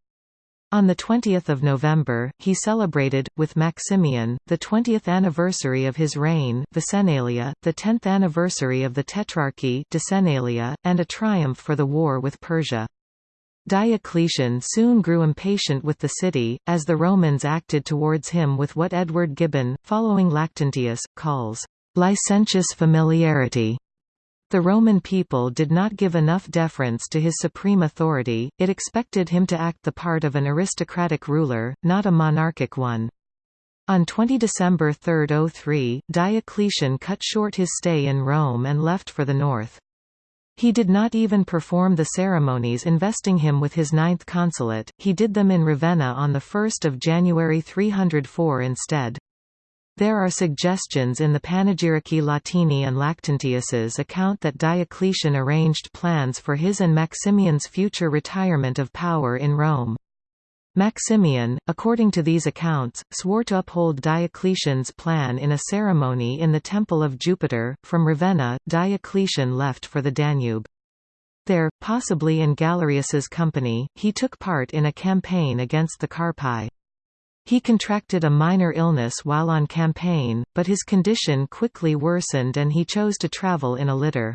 On 20 November, he celebrated, with Maximian, the 20th anniversary of his reign Vicennalia, the 10th anniversary of the Tetrarchy Decennalia, and a triumph for the war with Persia. Diocletian soon grew impatient with the city, as the Romans acted towards him with what Edward Gibbon, following Lactantius, calls, "...licentious familiarity." The Roman people did not give enough deference to his supreme authority, it expected him to act the part of an aristocratic ruler, not a monarchic one. On 20 December 303, Diocletian cut short his stay in Rome and left for the north. He did not even perform the ceremonies investing him with his ninth consulate, he did them in Ravenna on 1 January 304 instead. There are suggestions in the Panegyrici Latini and Lactantius's account that Diocletian arranged plans for his and Maximian's future retirement of power in Rome. Maximian, according to these accounts, swore to uphold Diocletian's plan in a ceremony in the Temple of Jupiter. From Ravenna, Diocletian left for the Danube. There, possibly in Galerius's company, he took part in a campaign against the Carpi. He contracted a minor illness while on campaign, but his condition quickly worsened and he chose to travel in a litter.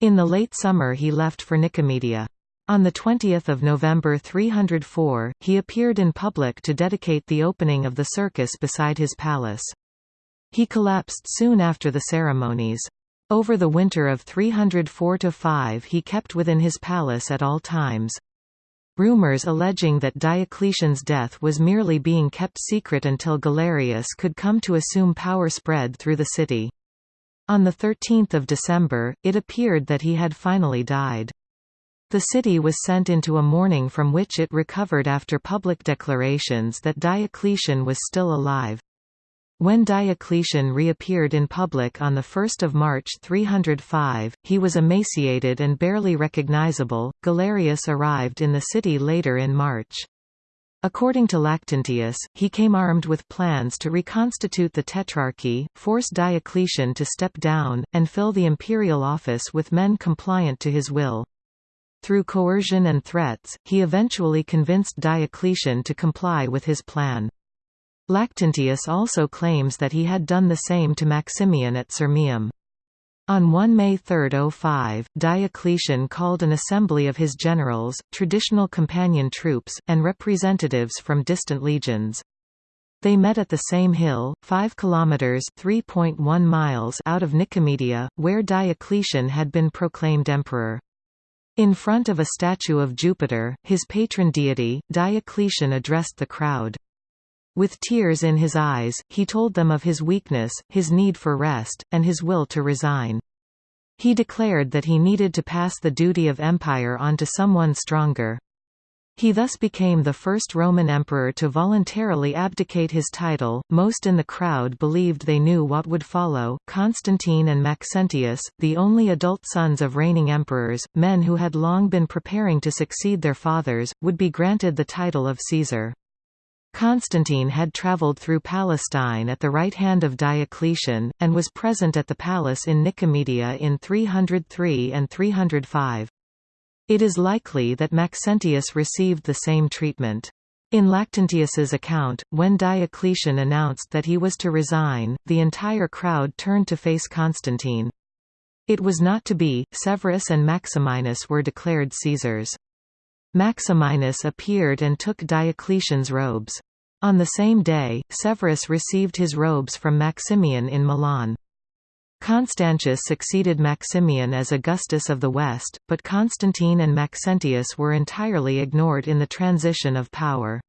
In the late summer he left for Nicomedia. On 20 November 304, he appeared in public to dedicate the opening of the circus beside his palace. He collapsed soon after the ceremonies. Over the winter of 304–5 he kept within his palace at all times. Rumors alleging that Diocletian's death was merely being kept secret until Galerius could come to assume power spread through the city. On 13 December, it appeared that he had finally died. The city was sent into a mourning from which it recovered after public declarations that Diocletian was still alive. When Diocletian reappeared in public on 1 March 305, he was emaciated and barely recognizable. Galerius arrived in the city later in March. According to Lactantius, he came armed with plans to reconstitute the Tetrarchy, force Diocletian to step down, and fill the imperial office with men compliant to his will. Through coercion and threats, he eventually convinced Diocletian to comply with his plan. Lactantius also claims that he had done the same to Maximian at Sirmium. On 1 May 3, 05, Diocletian called an assembly of his generals, traditional companion troops, and representatives from distant legions. They met at the same hill, 5 kilometers (3.1 miles) out of Nicomedia, where Diocletian had been proclaimed emperor. In front of a statue of Jupiter, his patron deity, Diocletian addressed the crowd. With tears in his eyes, he told them of his weakness, his need for rest, and his will to resign. He declared that he needed to pass the duty of empire on to someone stronger. He thus became the first Roman emperor to voluntarily abdicate his title. Most in the crowd believed they knew what would follow. Constantine and Maxentius, the only adult sons of reigning emperors, men who had long been preparing to succeed their fathers, would be granted the title of Caesar. Constantine had travelled through Palestine at the right hand of Diocletian, and was present at the palace in Nicomedia in 303 and 305. It is likely that Maxentius received the same treatment. In Lactantius's account, when Diocletian announced that he was to resign, the entire crowd turned to face Constantine. It was not to be, Severus and Maximinus were declared Caesars. Maximinus appeared and took Diocletian's robes. On the same day, Severus received his robes from Maximian in Milan. Constantius succeeded Maximian as Augustus of the West, but Constantine and Maxentius were entirely ignored in the transition of power.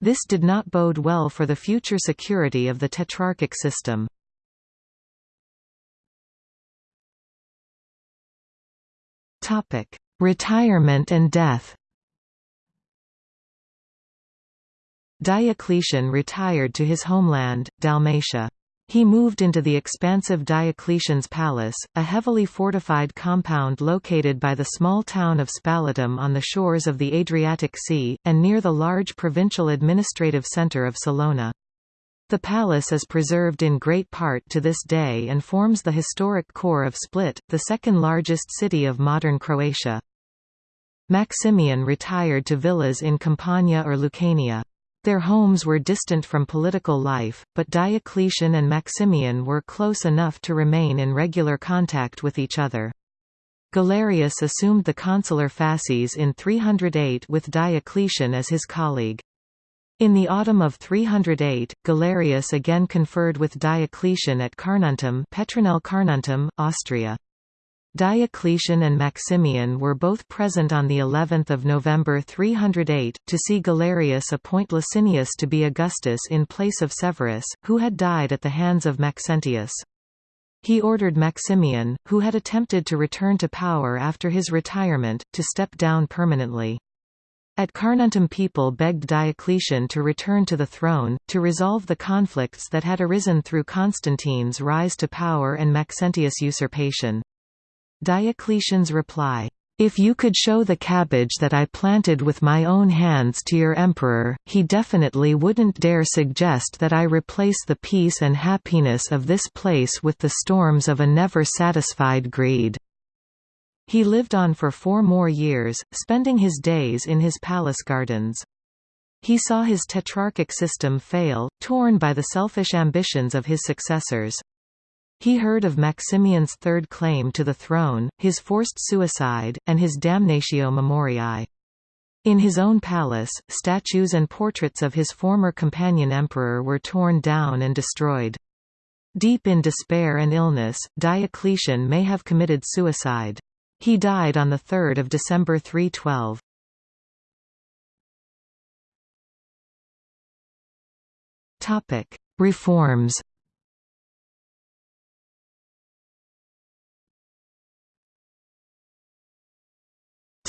This did not bode well for the future security of the tetrarchic system. Retirement and death Diocletian retired to his homeland, Dalmatia. He moved into the expansive Diocletian's Palace, a heavily fortified compound located by the small town of Spalatum on the shores of the Adriatic Sea, and near the large provincial administrative centre of Salona. The palace is preserved in great part to this day and forms the historic core of Split, the second largest city of modern Croatia. Maximian retired to villas in Campania or Lucania. Their homes were distant from political life, but Diocletian and Maximian were close enough to remain in regular contact with each other. Galerius assumed the consular fasces in 308 with Diocletian as his colleague. In the autumn of 308, Galerius again conferred with Diocletian at Carnuntum Petronell Carnuntum, Austria. Diocletian and Maximian were both present on the 11th of November 308, to see Galerius appoint Licinius to be Augustus in place of Severus, who had died at the hands of Maxentius. He ordered Maximian, who had attempted to return to power after his retirement, to step down permanently. At Carnuntum people begged Diocletian to return to the throne, to resolve the conflicts that had arisen through Constantine's rise to power and Maxentius' usurpation. Diocletian's reply, "'If you could show the cabbage that I planted with my own hands to your emperor, he definitely wouldn't dare suggest that I replace the peace and happiness of this place with the storms of a never-satisfied greed.' He lived on for four more years, spending his days in his palace gardens. He saw his tetrarchic system fail, torn by the selfish ambitions of his successors. He heard of Maximian's third claim to the throne, his forced suicide, and his damnatio memoriae. In his own palace, statues and portraits of his former companion emperor were torn down and destroyed. Deep in despair and illness, Diocletian may have committed suicide. He died on 3 December 312. Reforms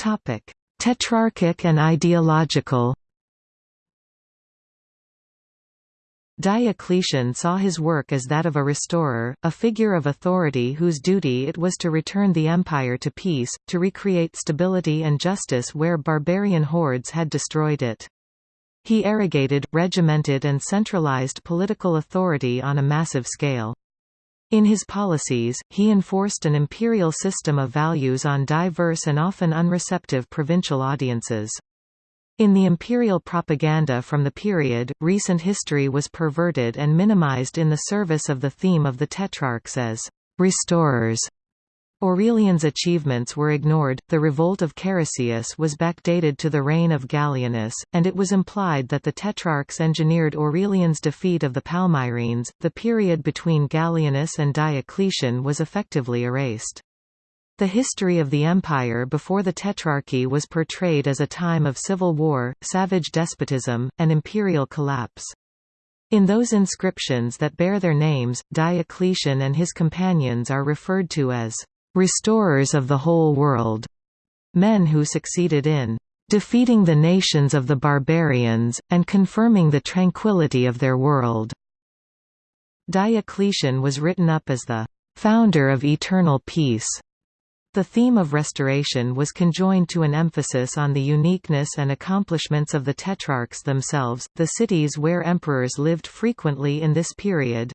Topic: Tetrarchic and ideological. Diocletian saw his work as that of a restorer, a figure of authority whose duty it was to return the empire to peace, to recreate stability and justice where barbarian hordes had destroyed it. He arrogated, regimented and centralized political authority on a massive scale. In his policies, he enforced an imperial system of values on diverse and often unreceptive provincial audiences. In the imperial propaganda from the period, recent history was perverted and minimized in the service of the theme of the Tetrarchs as restorers. Aurelian's achievements were ignored, the revolt of Carausius was backdated to the reign of Gallienus, and it was implied that the Tetrarchs engineered Aurelian's defeat of the Palmyrene. The period between Gallienus and Diocletian was effectively erased. The history of the empire before the Tetrarchy was portrayed as a time of civil war, savage despotism, and imperial collapse. In those inscriptions that bear their names, Diocletian and his companions are referred to as restorers of the whole world, men who succeeded in defeating the nations of the barbarians, and confirming the tranquility of their world." Diocletian was written up as the "...founder of eternal peace." The theme of restoration was conjoined to an emphasis on the uniqueness and accomplishments of the Tetrarchs themselves, the cities where emperors lived frequently in this period,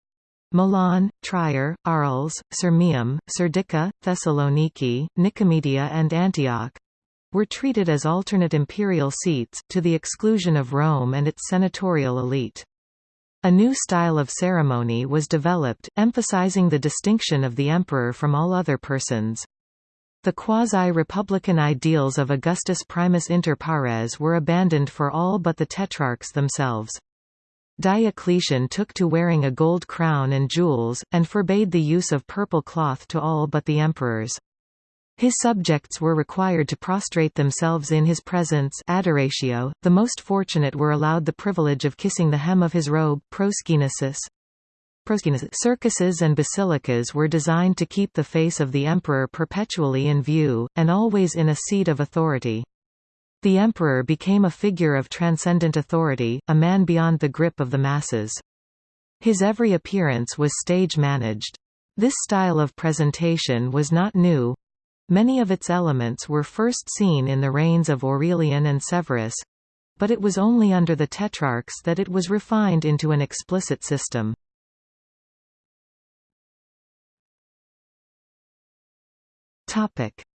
Milan, Trier, Arles, Sirmium, Serdica, Thessaloniki, Nicomedia and Antioch were treated as alternate imperial seats, to the exclusion of Rome and its senatorial elite. A new style of ceremony was developed, emphasizing the distinction of the emperor from all other persons. The quasi-republican ideals of Augustus Primus inter pares were abandoned for all but the tetrarchs themselves. Diocletian took to wearing a gold crown and jewels, and forbade the use of purple cloth to all but the emperors. His subjects were required to prostrate themselves in his presence adoratio. .The most fortunate were allowed the privilege of kissing the hem of his robe proskynesis. Circuses and basilicas were designed to keep the face of the emperor perpetually in view, and always in a seat of authority. The emperor became a figure of transcendent authority, a man beyond the grip of the masses. His every appearance was stage-managed. This style of presentation was not new. Many of its elements were first seen in the reigns of Aurelian and Severus, but it was only under the Tetrarchs that it was refined into an explicit system.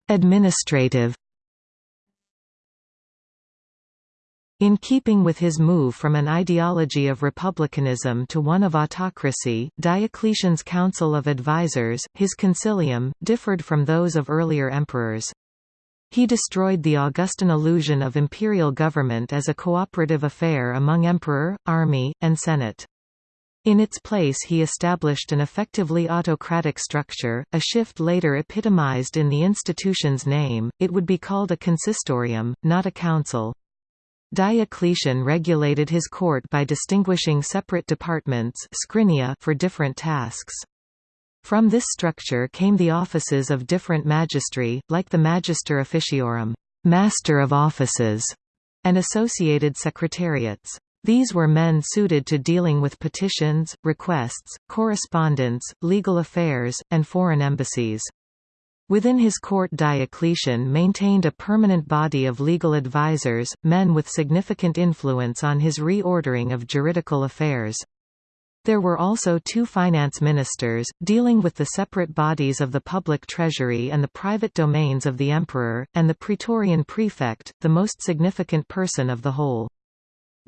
Administrative In keeping with his move from an ideology of republicanism to one of autocracy, Diocletian's Council of Advisers, his concilium, differed from those of earlier emperors. He destroyed the Augustan illusion of imperial government as a cooperative affair among emperor, army, and senate. In its place he established an effectively autocratic structure, a shift later epitomized in the institution's name, it would be called a consistorium, not a council. Diocletian regulated his court by distinguishing separate departments for different tasks. From this structure came the offices of different magistri, like the Magister Officiorum master of offices", and associated secretariats. These were men suited to dealing with petitions, requests, correspondence, legal affairs, and foreign embassies. Within his court Diocletian maintained a permanent body of legal advisers, men with significant influence on his reordering of juridical affairs. There were also two finance ministers, dealing with the separate bodies of the public treasury and the private domains of the emperor, and the praetorian prefect, the most significant person of the whole.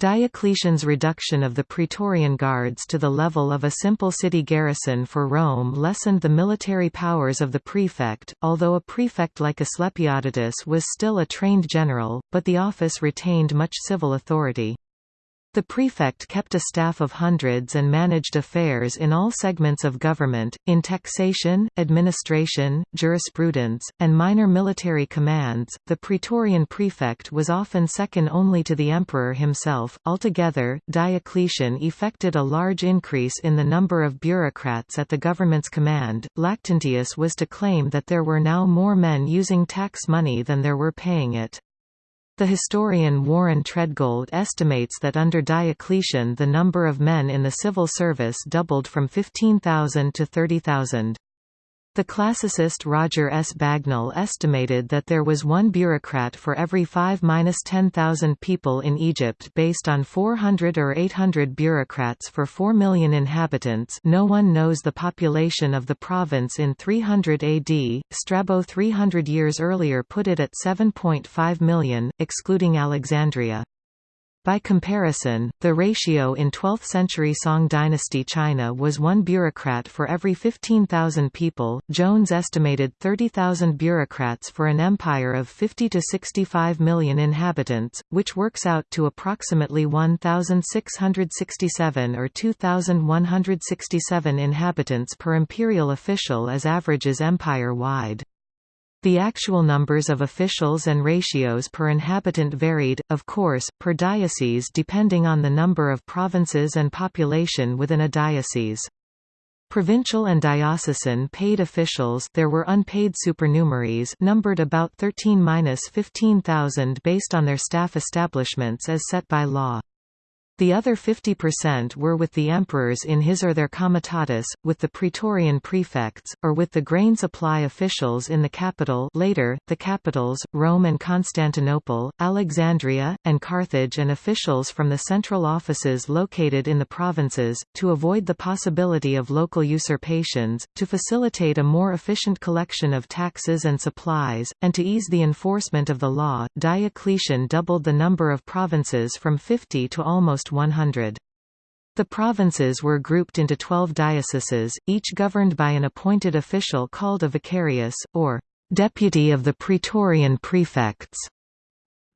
Diocletian's reduction of the Praetorian Guards to the level of a simple city garrison for Rome lessened the military powers of the prefect, although a prefect like Asclepiodotus was still a trained general, but the office retained much civil authority. The prefect kept a staff of hundreds and managed affairs in all segments of government, in taxation, administration, jurisprudence, and minor military commands. The praetorian prefect was often second only to the emperor himself. Altogether, Diocletian effected a large increase in the number of bureaucrats at the government's command. Lactantius was to claim that there were now more men using tax money than there were paying it. The historian Warren Treadgold estimates that under Diocletian the number of men in the civil service doubled from 15,000 to 30,000. The classicist Roger S. Bagnall estimated that there was one bureaucrat for every 5–10,000 people in Egypt based on 400 or 800 bureaucrats for 4 million inhabitants no one knows the population of the province in 300 AD, Strabo 300 years earlier put it at 7.5 million, excluding Alexandria. By comparison, the ratio in 12th-century Song dynasty China was one bureaucrat for every 15,000 people. Jones estimated 30,000 bureaucrats for an empire of 50 to 65 million inhabitants, which works out to approximately 1,667 or 2,167 inhabitants per imperial official as averages empire-wide. The actual numbers of officials and ratios per inhabitant varied, of course, per diocese depending on the number of provinces and population within a diocese. Provincial and diocesan paid officials there were unpaid supernumeraries numbered about 13–15,000 based on their staff establishments as set by law. The other 50% were with the emperors in his or their comitatus, with the praetorian prefects, or with the grain supply officials in the capital later, the capitals, Rome and Constantinople, Alexandria, and Carthage and officials from the central offices located in the provinces, to avoid the possibility of local usurpations, to facilitate a more efficient collection of taxes and supplies, and to ease the enforcement of the law, Diocletian doubled the number of provinces from 50 to almost 100. The provinces were grouped into 12 dioceses, each governed by an appointed official called a vicarius, or deputy of the praetorian prefects.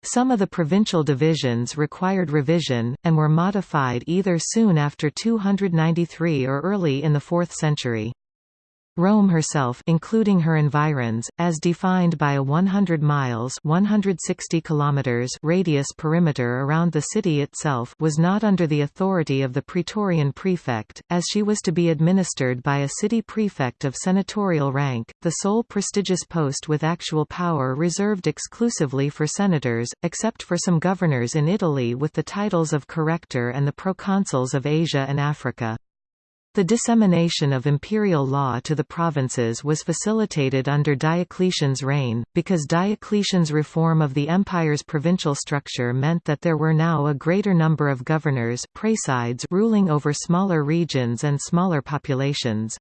Some of the provincial divisions required revision, and were modified either soon after 293 or early in the 4th century. Rome herself including her environs, as defined by a 100 miles 160 kilometers radius perimeter around the city itself was not under the authority of the praetorian prefect, as she was to be administered by a city prefect of senatorial rank, the sole prestigious post with actual power reserved exclusively for senators, except for some governors in Italy with the titles of corrector and the proconsuls of Asia and Africa. The dissemination of imperial law to the provinces was facilitated under Diocletian's reign, because Diocletian's reform of the empire's provincial structure meant that there were now a greater number of governors praesides ruling over smaller regions and smaller populations.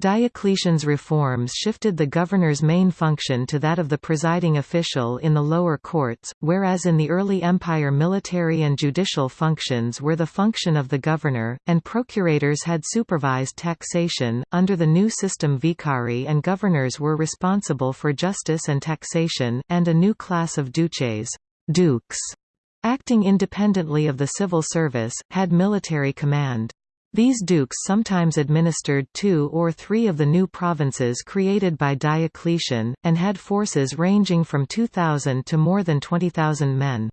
Diocletian's reforms shifted the governor's main function to that of the presiding official in the lower courts, whereas in the early empire military and judicial functions were the function of the governor, and procurators had supervised taxation. Under the new system vicarii and governors were responsible for justice and taxation, and a new class of duces dukes, acting independently of the civil service, had military command. These dukes sometimes administered two or three of the new provinces created by Diocletian, and had forces ranging from 2,000 to more than 20,000 men.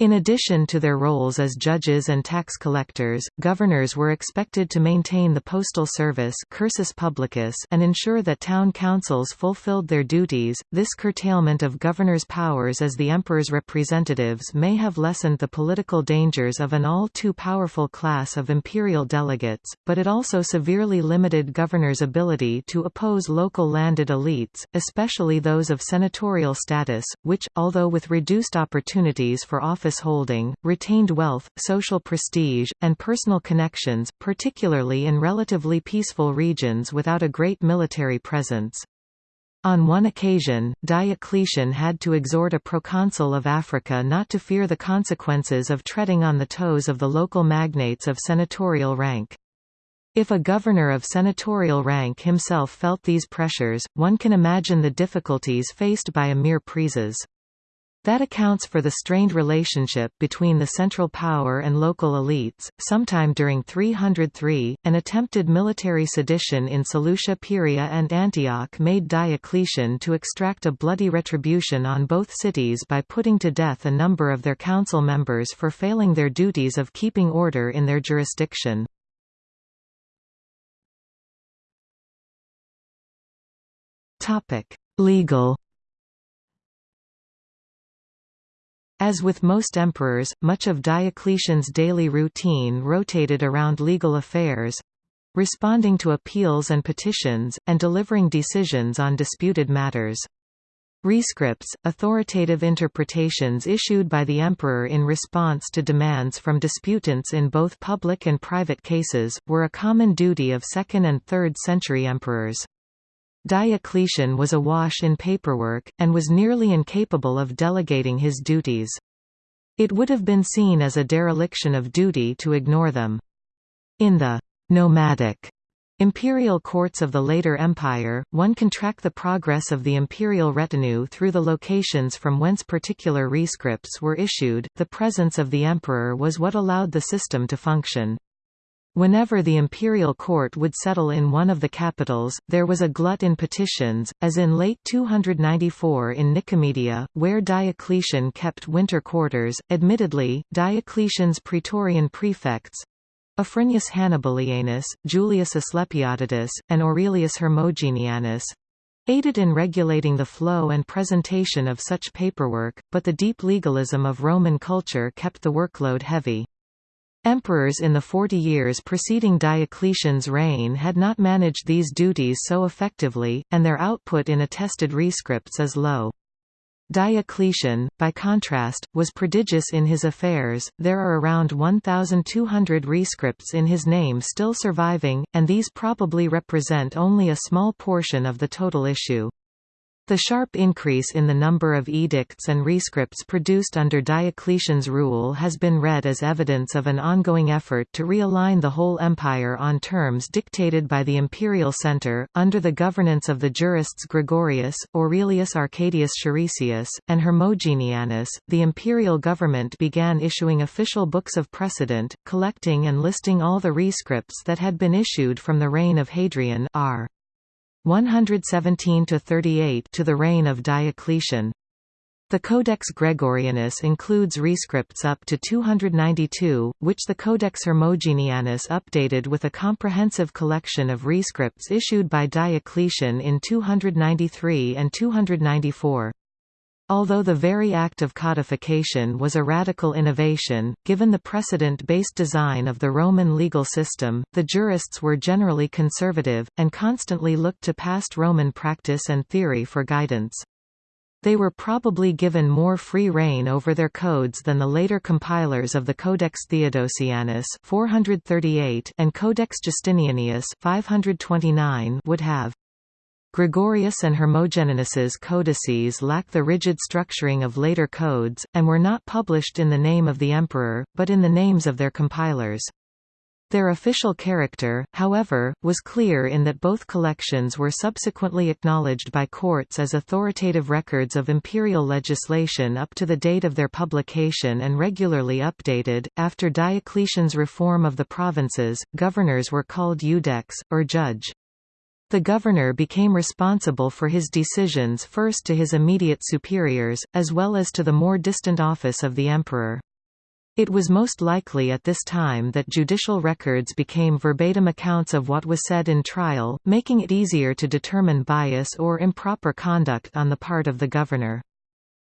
In addition to their roles as judges and tax collectors, governors were expected to maintain the postal service cursus publicus and ensure that town councils fulfilled their duties. This curtailment of governors' powers as the emperor's representatives may have lessened the political dangers of an all too powerful class of imperial delegates, but it also severely limited governors' ability to oppose local landed elites, especially those of senatorial status, which, although with reduced opportunities for office office holding, retained wealth, social prestige, and personal connections, particularly in relatively peaceful regions without a great military presence. On one occasion, Diocletian had to exhort a proconsul of Africa not to fear the consequences of treading on the toes of the local magnates of senatorial rank. If a governor of senatorial rank himself felt these pressures, one can imagine the difficulties faced by emir praeses. That accounts for the strained relationship between the central power and local elites. Sometime during 303, an attempted military sedition in Seleucia Pieria and Antioch made Diocletian to extract a bloody retribution on both cities by putting to death a number of their council members for failing their duties of keeping order in their jurisdiction. Legal As with most emperors, much of Diocletian's daily routine rotated around legal affairs—responding to appeals and petitions, and delivering decisions on disputed matters. Rescripts, authoritative interpretations issued by the emperor in response to demands from disputants in both public and private cases, were a common duty of 2nd and 3rd century emperors. Diocletian was awash in paperwork, and was nearly incapable of delegating his duties. It would have been seen as a dereliction of duty to ignore them. In the nomadic imperial courts of the later empire, one can track the progress of the imperial retinue through the locations from whence particular rescripts were issued. The presence of the emperor was what allowed the system to function. Whenever the imperial court would settle in one of the capitals, there was a glut in petitions, as in late 294 in Nicomedia, where Diocletian kept winter quarters. Admittedly, Diocletian's praetorian prefects Afranius Hannibalianus, Julius Asclepiodotus, and Aurelius Hermogenianus aided in regulating the flow and presentation of such paperwork, but the deep legalism of Roman culture kept the workload heavy. Emperors in the forty years preceding Diocletian's reign had not managed these duties so effectively, and their output in attested rescripts is low. Diocletian, by contrast, was prodigious in his affairs. There are around 1,200 rescripts in his name still surviving, and these probably represent only a small portion of the total issue. The sharp increase in the number of edicts and rescripts produced under Diocletian's rule has been read as evidence of an ongoing effort to realign the whole empire on terms dictated by the imperial center. Under the governance of the jurists Gregorius, Aurelius Arcadius Charisius, and Hermogenianus, the imperial government began issuing official books of precedent, collecting and listing all the rescripts that had been issued from the reign of Hadrian r. 117 to 38 to the reign of Diocletian. The Codex Gregorianus includes rescripts up to 292, which the Codex Hermogenianus updated with a comprehensive collection of rescripts issued by Diocletian in 293 and 294. Although the very act of codification was a radical innovation, given the precedent-based design of the Roman legal system, the jurists were generally conservative, and constantly looked to past Roman practice and theory for guidance. They were probably given more free rein over their codes than the later compilers of the Codex Theodosianus 438 and Codex Justinianus 529 would have. Gregorius and Hermogenianus's codices lack the rigid structuring of later codes, and were not published in the name of the emperor, but in the names of their compilers. Their official character, however, was clear in that both collections were subsequently acknowledged by courts as authoritative records of imperial legislation up to the date of their publication and regularly updated. After Diocletian's reform of the provinces, governors were called iudex, or judge. The governor became responsible for his decisions first to his immediate superiors, as well as to the more distant office of the emperor. It was most likely at this time that judicial records became verbatim accounts of what was said in trial, making it easier to determine bias or improper conduct on the part of the governor.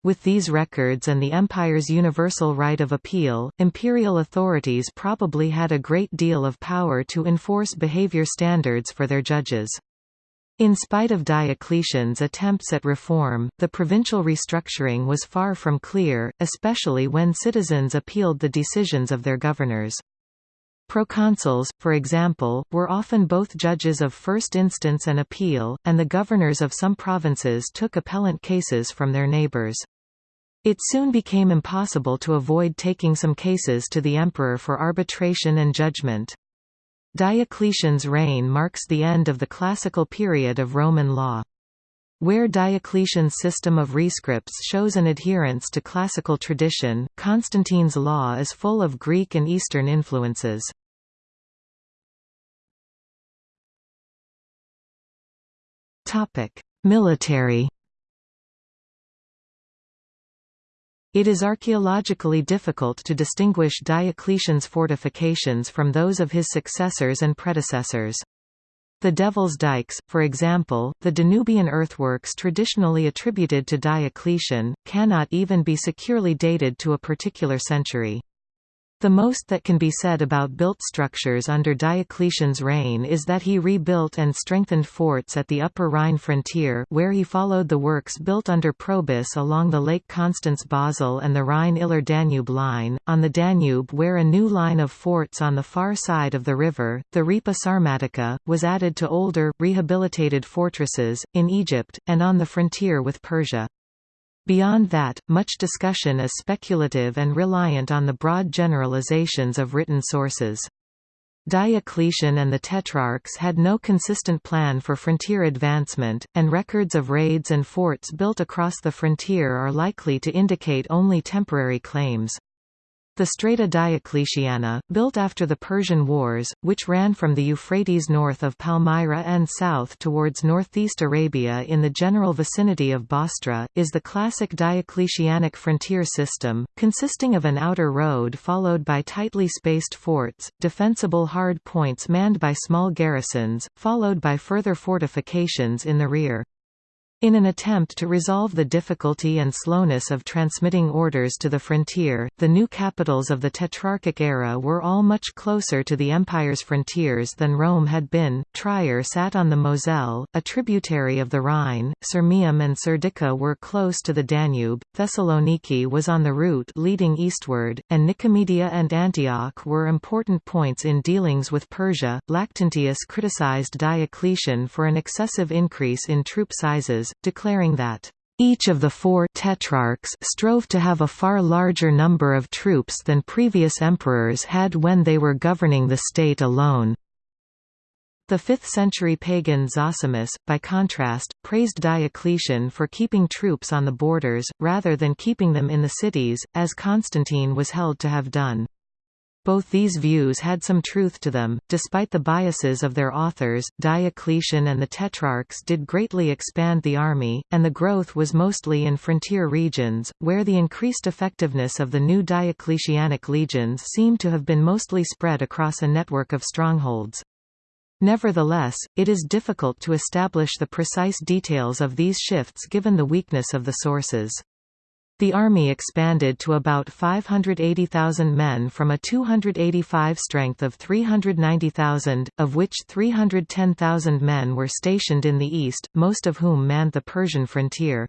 With these records and the empire's universal right of appeal, imperial authorities probably had a great deal of power to enforce behavior standards for their judges. In spite of Diocletian's attempts at reform, the provincial restructuring was far from clear, especially when citizens appealed the decisions of their governors. Proconsuls, for example, were often both judges of first instance and appeal, and the governors of some provinces took appellant cases from their neighbors. It soon became impossible to avoid taking some cases to the emperor for arbitration and judgment. Diocletian's reign marks the end of the classical period of Roman law. Where Diocletian's system of rescripts shows an adherence to classical tradition, Constantine's law is full of Greek and Eastern influences. Military It is archaeologically difficult to distinguish Diocletian's fortifications from those of his successors and predecessors. The Devil's Dykes, for example, the Danubian earthworks traditionally attributed to Diocletian, cannot even be securely dated to a particular century. The most that can be said about built structures under Diocletian's reign is that he rebuilt and strengthened forts at the Upper Rhine frontier where he followed the works built under Probus along the Lake Constance-Basel and the Rhine-Iller-Danube line, on the Danube where a new line of forts on the far side of the river, the Ripa Sarmatica, was added to older, rehabilitated fortresses, in Egypt, and on the frontier with Persia. Beyond that, much discussion is speculative and reliant on the broad generalizations of written sources. Diocletian and the Tetrarchs had no consistent plan for frontier advancement, and records of raids and forts built across the frontier are likely to indicate only temporary claims. The Strata Diocletiana, built after the Persian Wars, which ran from the Euphrates north of Palmyra and south towards northeast Arabia in the general vicinity of Bostra, is the classic Diocletianic frontier system, consisting of an outer road followed by tightly spaced forts, defensible hard points manned by small garrisons, followed by further fortifications in the rear. In an attempt to resolve the difficulty and slowness of transmitting orders to the frontier, the new capitals of the Tetrarchic era were all much closer to the empire's frontiers than Rome had been. Trier sat on the Moselle, a tributary of the Rhine, Sirmium and Serdica were close to the Danube, Thessaloniki was on the route leading eastward, and Nicomedia and Antioch were important points in dealings with Persia. Lactantius criticized Diocletian for an excessive increase in troop sizes, declaring that each of the four tetrarchs strove to have a far larger number of troops than previous emperors had when they were governing the state alone. The 5th-century pagan Zosimus, by contrast, praised Diocletian for keeping troops on the borders, rather than keeping them in the cities, as Constantine was held to have done. Both these views had some truth to them. Despite the biases of their authors, Diocletian and the Tetrarchs did greatly expand the army, and the growth was mostly in frontier regions, where the increased effectiveness of the new Diocletianic legions seemed to have been mostly spread across a network of strongholds. Nevertheless, it is difficult to establish the precise details of these shifts given the weakness of the sources. The army expanded to about 580,000 men from a 285 strength of 390,000, of which 310,000 men were stationed in the east, most of whom manned the Persian frontier.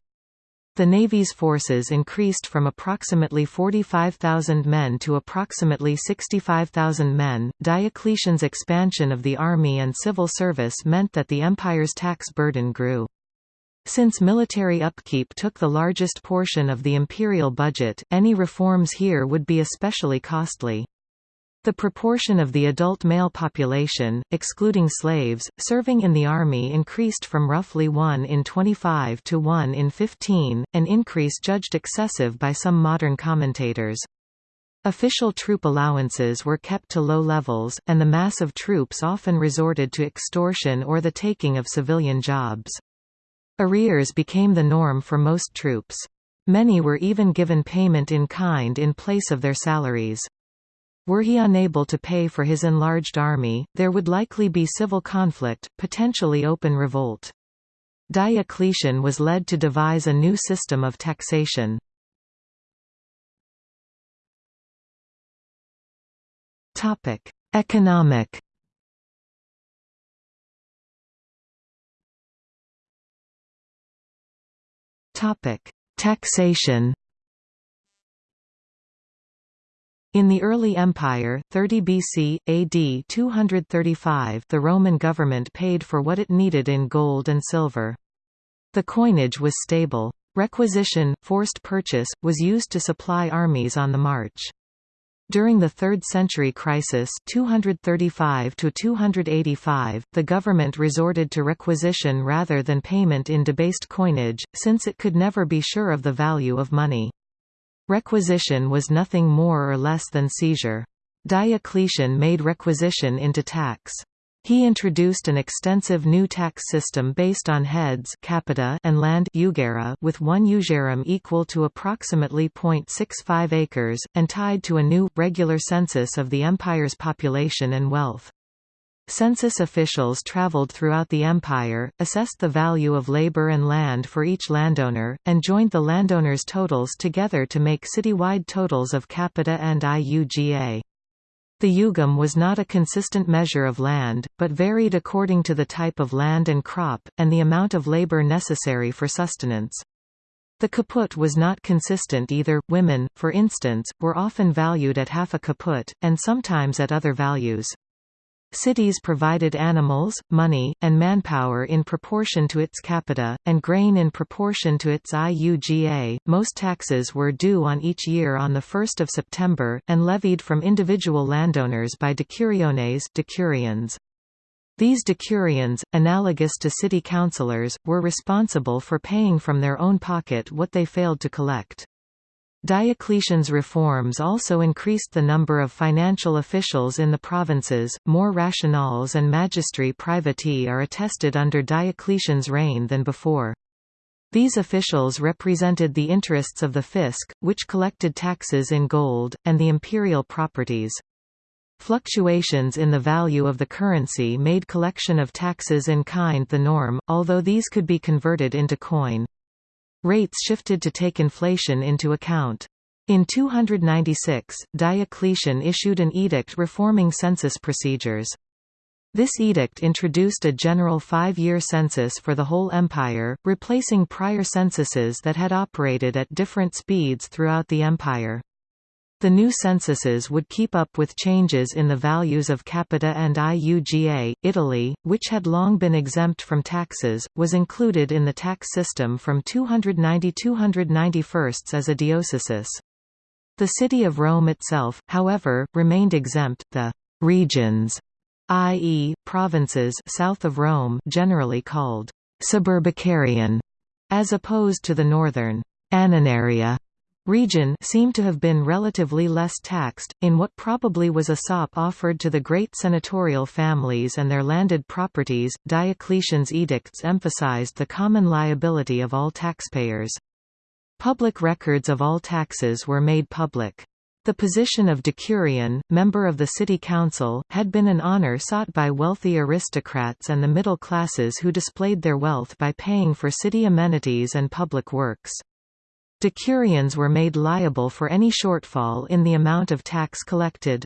The Navy's forces increased from approximately 45,000 men to approximately 65,000 men. Diocletian's expansion of the army and civil service meant that the empire's tax burden grew. Since military upkeep took the largest portion of the imperial budget, any reforms here would be especially costly. The proportion of the adult male population, excluding slaves, serving in the army increased from roughly 1 in 25 to 1 in 15, an increase judged excessive by some modern commentators. Official troop allowances were kept to low levels, and the mass of troops often resorted to extortion or the taking of civilian jobs. Arrears became the norm for most troops. Many were even given payment in kind in place of their salaries. Were he unable to pay for his enlarged army, there would likely be civil conflict, potentially open revolt. Diocletian was led to devise a new system of taxation. Economic Topic: Taxation. In the early empire 30 BC, AD 235 the Roman government paid for what it needed in gold and silver. The coinage was stable. Requisition, forced purchase, was used to supply armies on the march. During the 3rd century crisis 235 -285, the government resorted to requisition rather than payment in debased coinage, since it could never be sure of the value of money. Requisition was nothing more or less than seizure. Diocletian made requisition into tax. He introduced an extensive new tax system based on heads capita and land with one jugera equal to approximately 0.65 acres, and tied to a new, regular census of the empire's population and wealth. Census officials traveled throughout the empire, assessed the value of labor and land for each landowner, and joined the landowners' totals together to make citywide totals of capita and IUGA. The jugum was not a consistent measure of land, but varied according to the type of land and crop, and the amount of labor necessary for sustenance. The caput was not consistent either. Women, for instance, were often valued at half a caput, and sometimes at other values. Cities provided animals, money, and manpower in proportion to its capita, and grain in proportion to its IUGA. Most taxes were due on each year on 1 September, and levied from individual landowners by decuriones decurions. These decurions, analogous to city councillors, were responsible for paying from their own pocket what they failed to collect. Diocletian's reforms also increased the number of financial officials in the provinces. More rationales and magistri privati are attested under Diocletian's reign than before. These officials represented the interests of the fisc, which collected taxes in gold, and the imperial properties. Fluctuations in the value of the currency made collection of taxes in kind the norm, although these could be converted into coin. Rates shifted to take inflation into account. In 296, Diocletian issued an edict reforming census procedures. This edict introduced a general five-year census for the whole empire, replacing prior censuses that had operated at different speeds throughout the empire. The new censuses would keep up with changes in the values of capita and IUGA. Italy, which had long been exempt from taxes, was included in the tax system from 290–291 as a diocese. The city of Rome itself, however, remained exempt. The regions, i.e., provinces south of Rome, generally called suburbicarian, as opposed to the northern annonaria region seemed to have been relatively less taxed, in what probably was a sop offered to the great senatorial families and their landed properties. Diocletian's edicts emphasized the common liability of all taxpayers. Public records of all taxes were made public. The position of decurion, member of the city council, had been an honor sought by wealthy aristocrats and the middle classes who displayed their wealth by paying for city amenities and public works. Decurions were made liable for any shortfall in the amount of tax collected.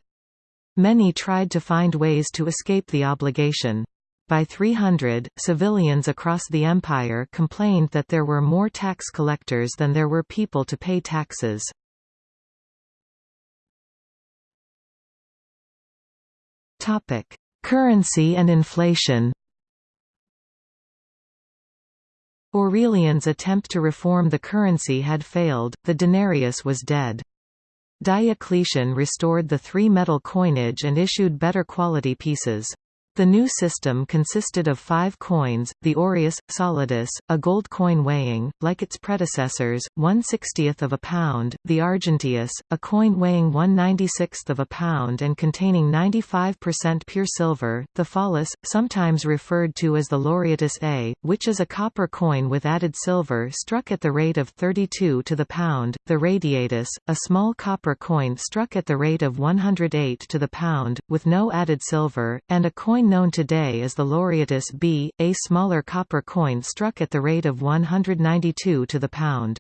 Many tried to find ways to escape the obligation. By 300, civilians across the empire complained that there were more tax collectors than there were people to pay taxes. Currency and inflation Aurelian's attempt to reform the currency had failed, the denarius was dead. Diocletian restored the three-metal coinage and issued better quality pieces. The new system consisted of five coins, the aureus, solidus, a gold coin weighing, like its predecessors, 1 60th of a pound, the argenteus, a coin weighing 1 96th of a pound and containing 95% pure silver, the follis, sometimes referred to as the laureatus A, which is a copper coin with added silver struck at the rate of 32 to the pound, the radiatus, a small copper coin struck at the rate of 108 to the pound, with no added silver, and a coin known today as the Laureatus B, a smaller copper coin struck at the rate of 192 to the pound.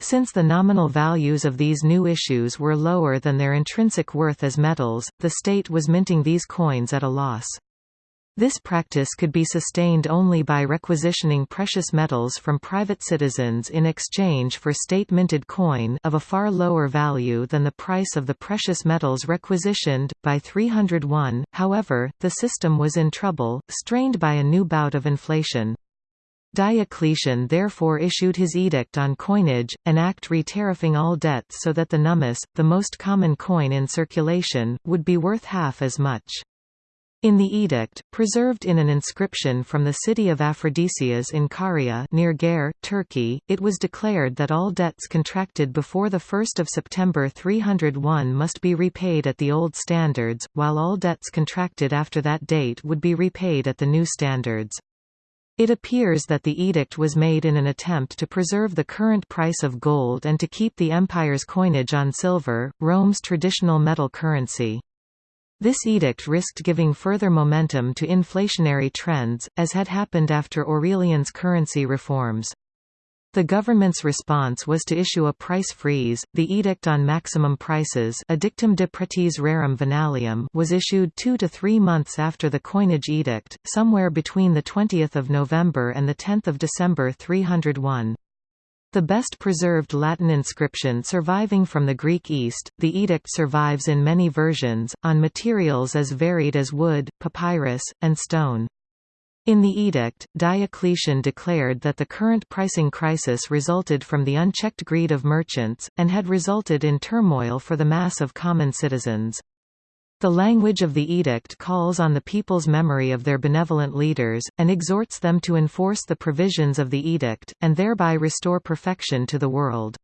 Since the nominal values of these new issues were lower than their intrinsic worth as metals, the state was minting these coins at a loss. This practice could be sustained only by requisitioning precious metals from private citizens in exchange for state-minted coin of a far lower value than the price of the precious metals requisitioned. By 301, however, the system was in trouble, strained by a new bout of inflation. Diocletian therefore issued his edict on coinage, an act re-tariffing all debts so that the nummus, the most common coin in circulation, would be worth half as much. In the edict, preserved in an inscription from the city of Aphrodisias in Caria near Geyre, Turkey, it was declared that all debts contracted before 1 September 301 must be repaid at the old standards, while all debts contracted after that date would be repaid at the new standards. It appears that the edict was made in an attempt to preserve the current price of gold and to keep the empire's coinage on silver, Rome's traditional metal currency. This edict risked giving further momentum to inflationary trends, as had happened after Aurelian's currency reforms. The government's response was to issue a price freeze. The Edict on Maximum Prices Edictum de Pretiis Rerum Venalium was issued two to three months after the Coinage Edict, somewhere between 20 November and 10 December 301. The best preserved Latin inscription surviving from the Greek East, the edict survives in many versions, on materials as varied as wood, papyrus, and stone. In the edict, Diocletian declared that the current pricing crisis resulted from the unchecked greed of merchants, and had resulted in turmoil for the mass of common citizens. The language of the edict calls on the people's memory of their benevolent leaders, and exhorts them to enforce the provisions of the edict, and thereby restore perfection to the world.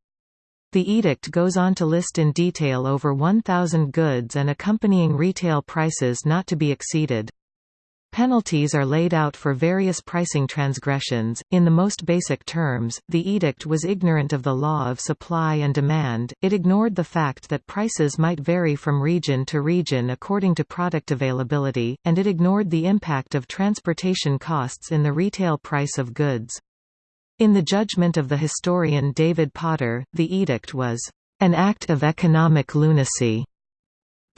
The edict goes on to list in detail over 1,000 goods and accompanying retail prices not to be exceeded. Penalties are laid out for various pricing transgressions. In the most basic terms, the edict was ignorant of the law of supply and demand, it ignored the fact that prices might vary from region to region according to product availability, and it ignored the impact of transportation costs in the retail price of goods. In the judgment of the historian David Potter, the edict was an act of economic lunacy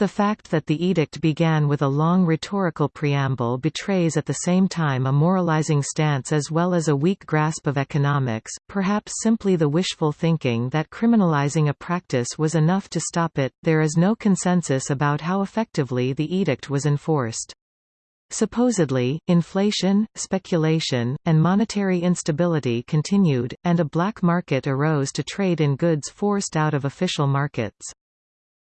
the fact that the edict began with a long rhetorical preamble betrays at the same time a moralizing stance as well as a weak grasp of economics, perhaps simply the wishful thinking that criminalizing a practice was enough to stop it. There is no consensus about how effectively the edict was enforced. Supposedly, inflation, speculation, and monetary instability continued, and a black market arose to trade in goods forced out of official markets.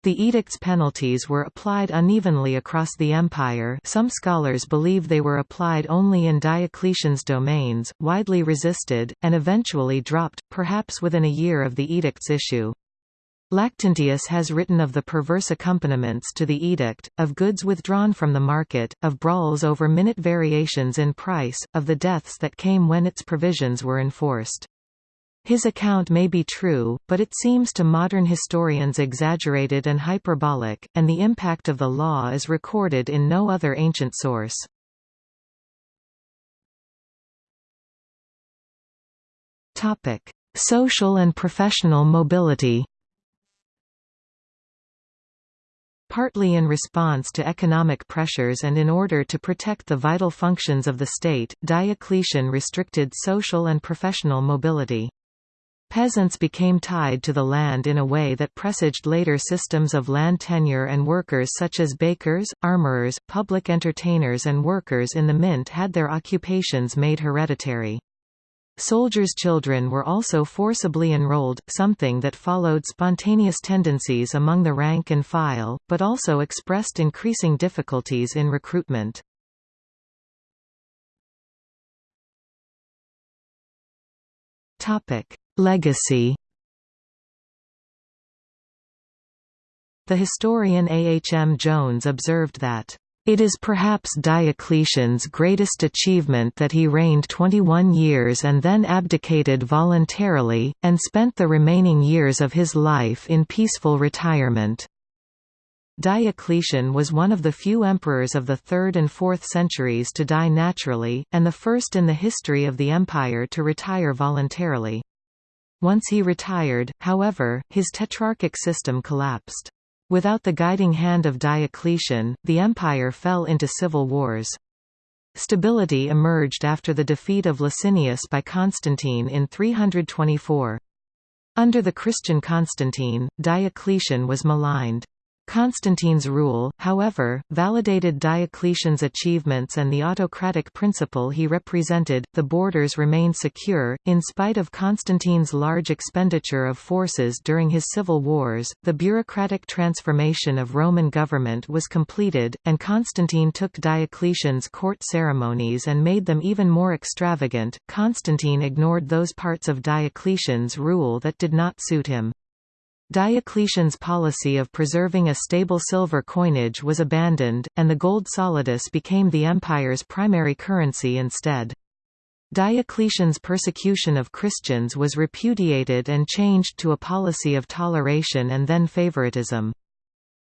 The edict's penalties were applied unevenly across the empire some scholars believe they were applied only in Diocletian's domains, widely resisted, and eventually dropped, perhaps within a year of the edict's issue. Lactantius has written of the perverse accompaniments to the edict, of goods withdrawn from the market, of brawls over minute variations in price, of the deaths that came when its provisions were enforced. His account may be true, but it seems to modern historians exaggerated and hyperbolic, and the impact of the law is recorded in no other ancient source. Social and professional mobility Partly in response to economic pressures and in order to protect the vital functions of the state, Diocletian restricted social and professional mobility. Peasants became tied to the land in a way that presaged later systems of land tenure and workers such as bakers, armorers, public entertainers and workers in the mint had their occupations made hereditary. Soldiers' children were also forcibly enrolled, something that followed spontaneous tendencies among the rank and file, but also expressed increasing difficulties in recruitment. Topic: Legacy The historian A. H. M. Jones observed that it is perhaps Diocletian's greatest achievement that he reigned 21 years and then abdicated voluntarily, and spent the remaining years of his life in peaceful retirement. Diocletian was one of the few emperors of the 3rd and 4th centuries to die naturally, and the first in the history of the empire to retire voluntarily. Once he retired, however, his tetrarchic system collapsed. Without the guiding hand of Diocletian, the empire fell into civil wars. Stability emerged after the defeat of Licinius by Constantine in 324. Under the Christian Constantine, Diocletian was maligned. Constantine's rule, however, validated Diocletian's achievements and the autocratic principle he represented. The borders remained secure, in spite of Constantine's large expenditure of forces during his civil wars. The bureaucratic transformation of Roman government was completed, and Constantine took Diocletian's court ceremonies and made them even more extravagant. Constantine ignored those parts of Diocletian's rule that did not suit him. Diocletian's policy of preserving a stable silver coinage was abandoned, and the gold solidus became the empire's primary currency instead. Diocletian's persecution of Christians was repudiated and changed to a policy of toleration and then favoritism.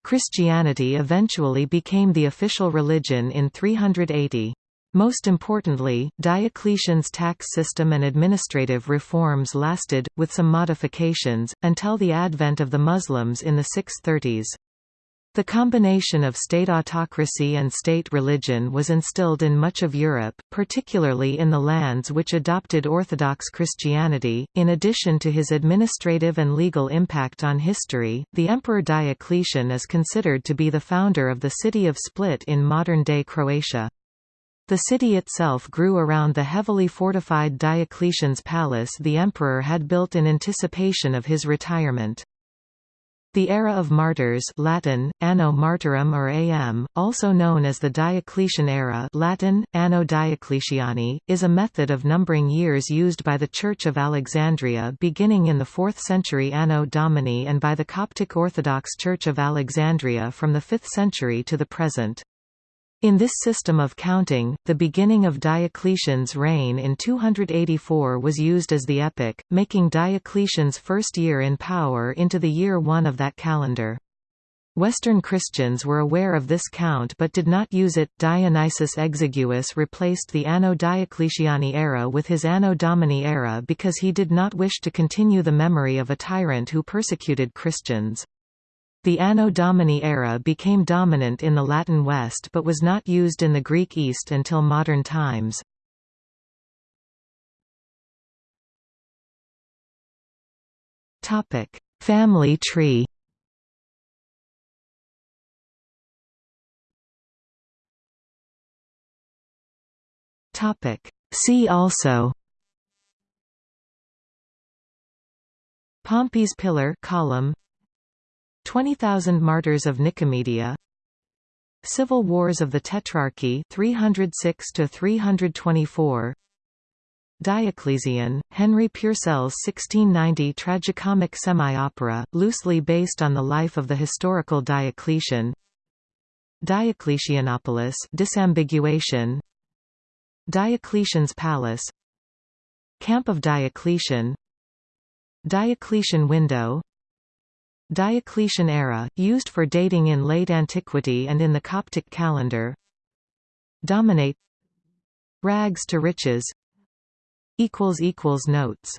Christianity eventually became the official religion in 380. Most importantly, Diocletian's tax system and administrative reforms lasted, with some modifications, until the advent of the Muslims in the 630s. The combination of state autocracy and state religion was instilled in much of Europe, particularly in the lands which adopted Orthodox Christianity. In addition to his administrative and legal impact on history, the Emperor Diocletian is considered to be the founder of the city of Split in modern-day Croatia. The city itself grew around the heavily fortified Diocletian's palace the emperor had built in anticipation of his retirement. The era of martyrs Latin, Anno Martyrum or AM, also known as the Diocletian era Latin, Anno Diocletiani, is a method of numbering years used by the Church of Alexandria beginning in the 4th century Anno Domini and by the Coptic Orthodox Church of Alexandria from the 5th century to the present. In this system of counting, the beginning of Diocletian's reign in 284 was used as the epoch, making Diocletian's first year in power into the year 1 of that calendar. Western Christians were aware of this count but did not use it. Dionysius Exiguus replaced the Anno Diocletiani era with his Anno Domini era because he did not wish to continue the memory of a tyrant who persecuted Christians. The Anno Domini era became dominant in the Latin West but was not used in the Greek East until modern times. Family tree. See also. Pompey's pillar column 20,000 Martyrs of Nicomedia. Civil Wars of the Tetrarchy 306 to 324 Dioclesian, Henry Purcell's 1690 tragicomic semi-opera, loosely based on the life of the historical Diocletian. Diocletianopolis disambiguation. Diocletian's Palace. Camp of Diocletian. Diocletian window Diocletian era, used for dating in late antiquity and in the Coptic calendar. Dominate. Rags to riches. Notes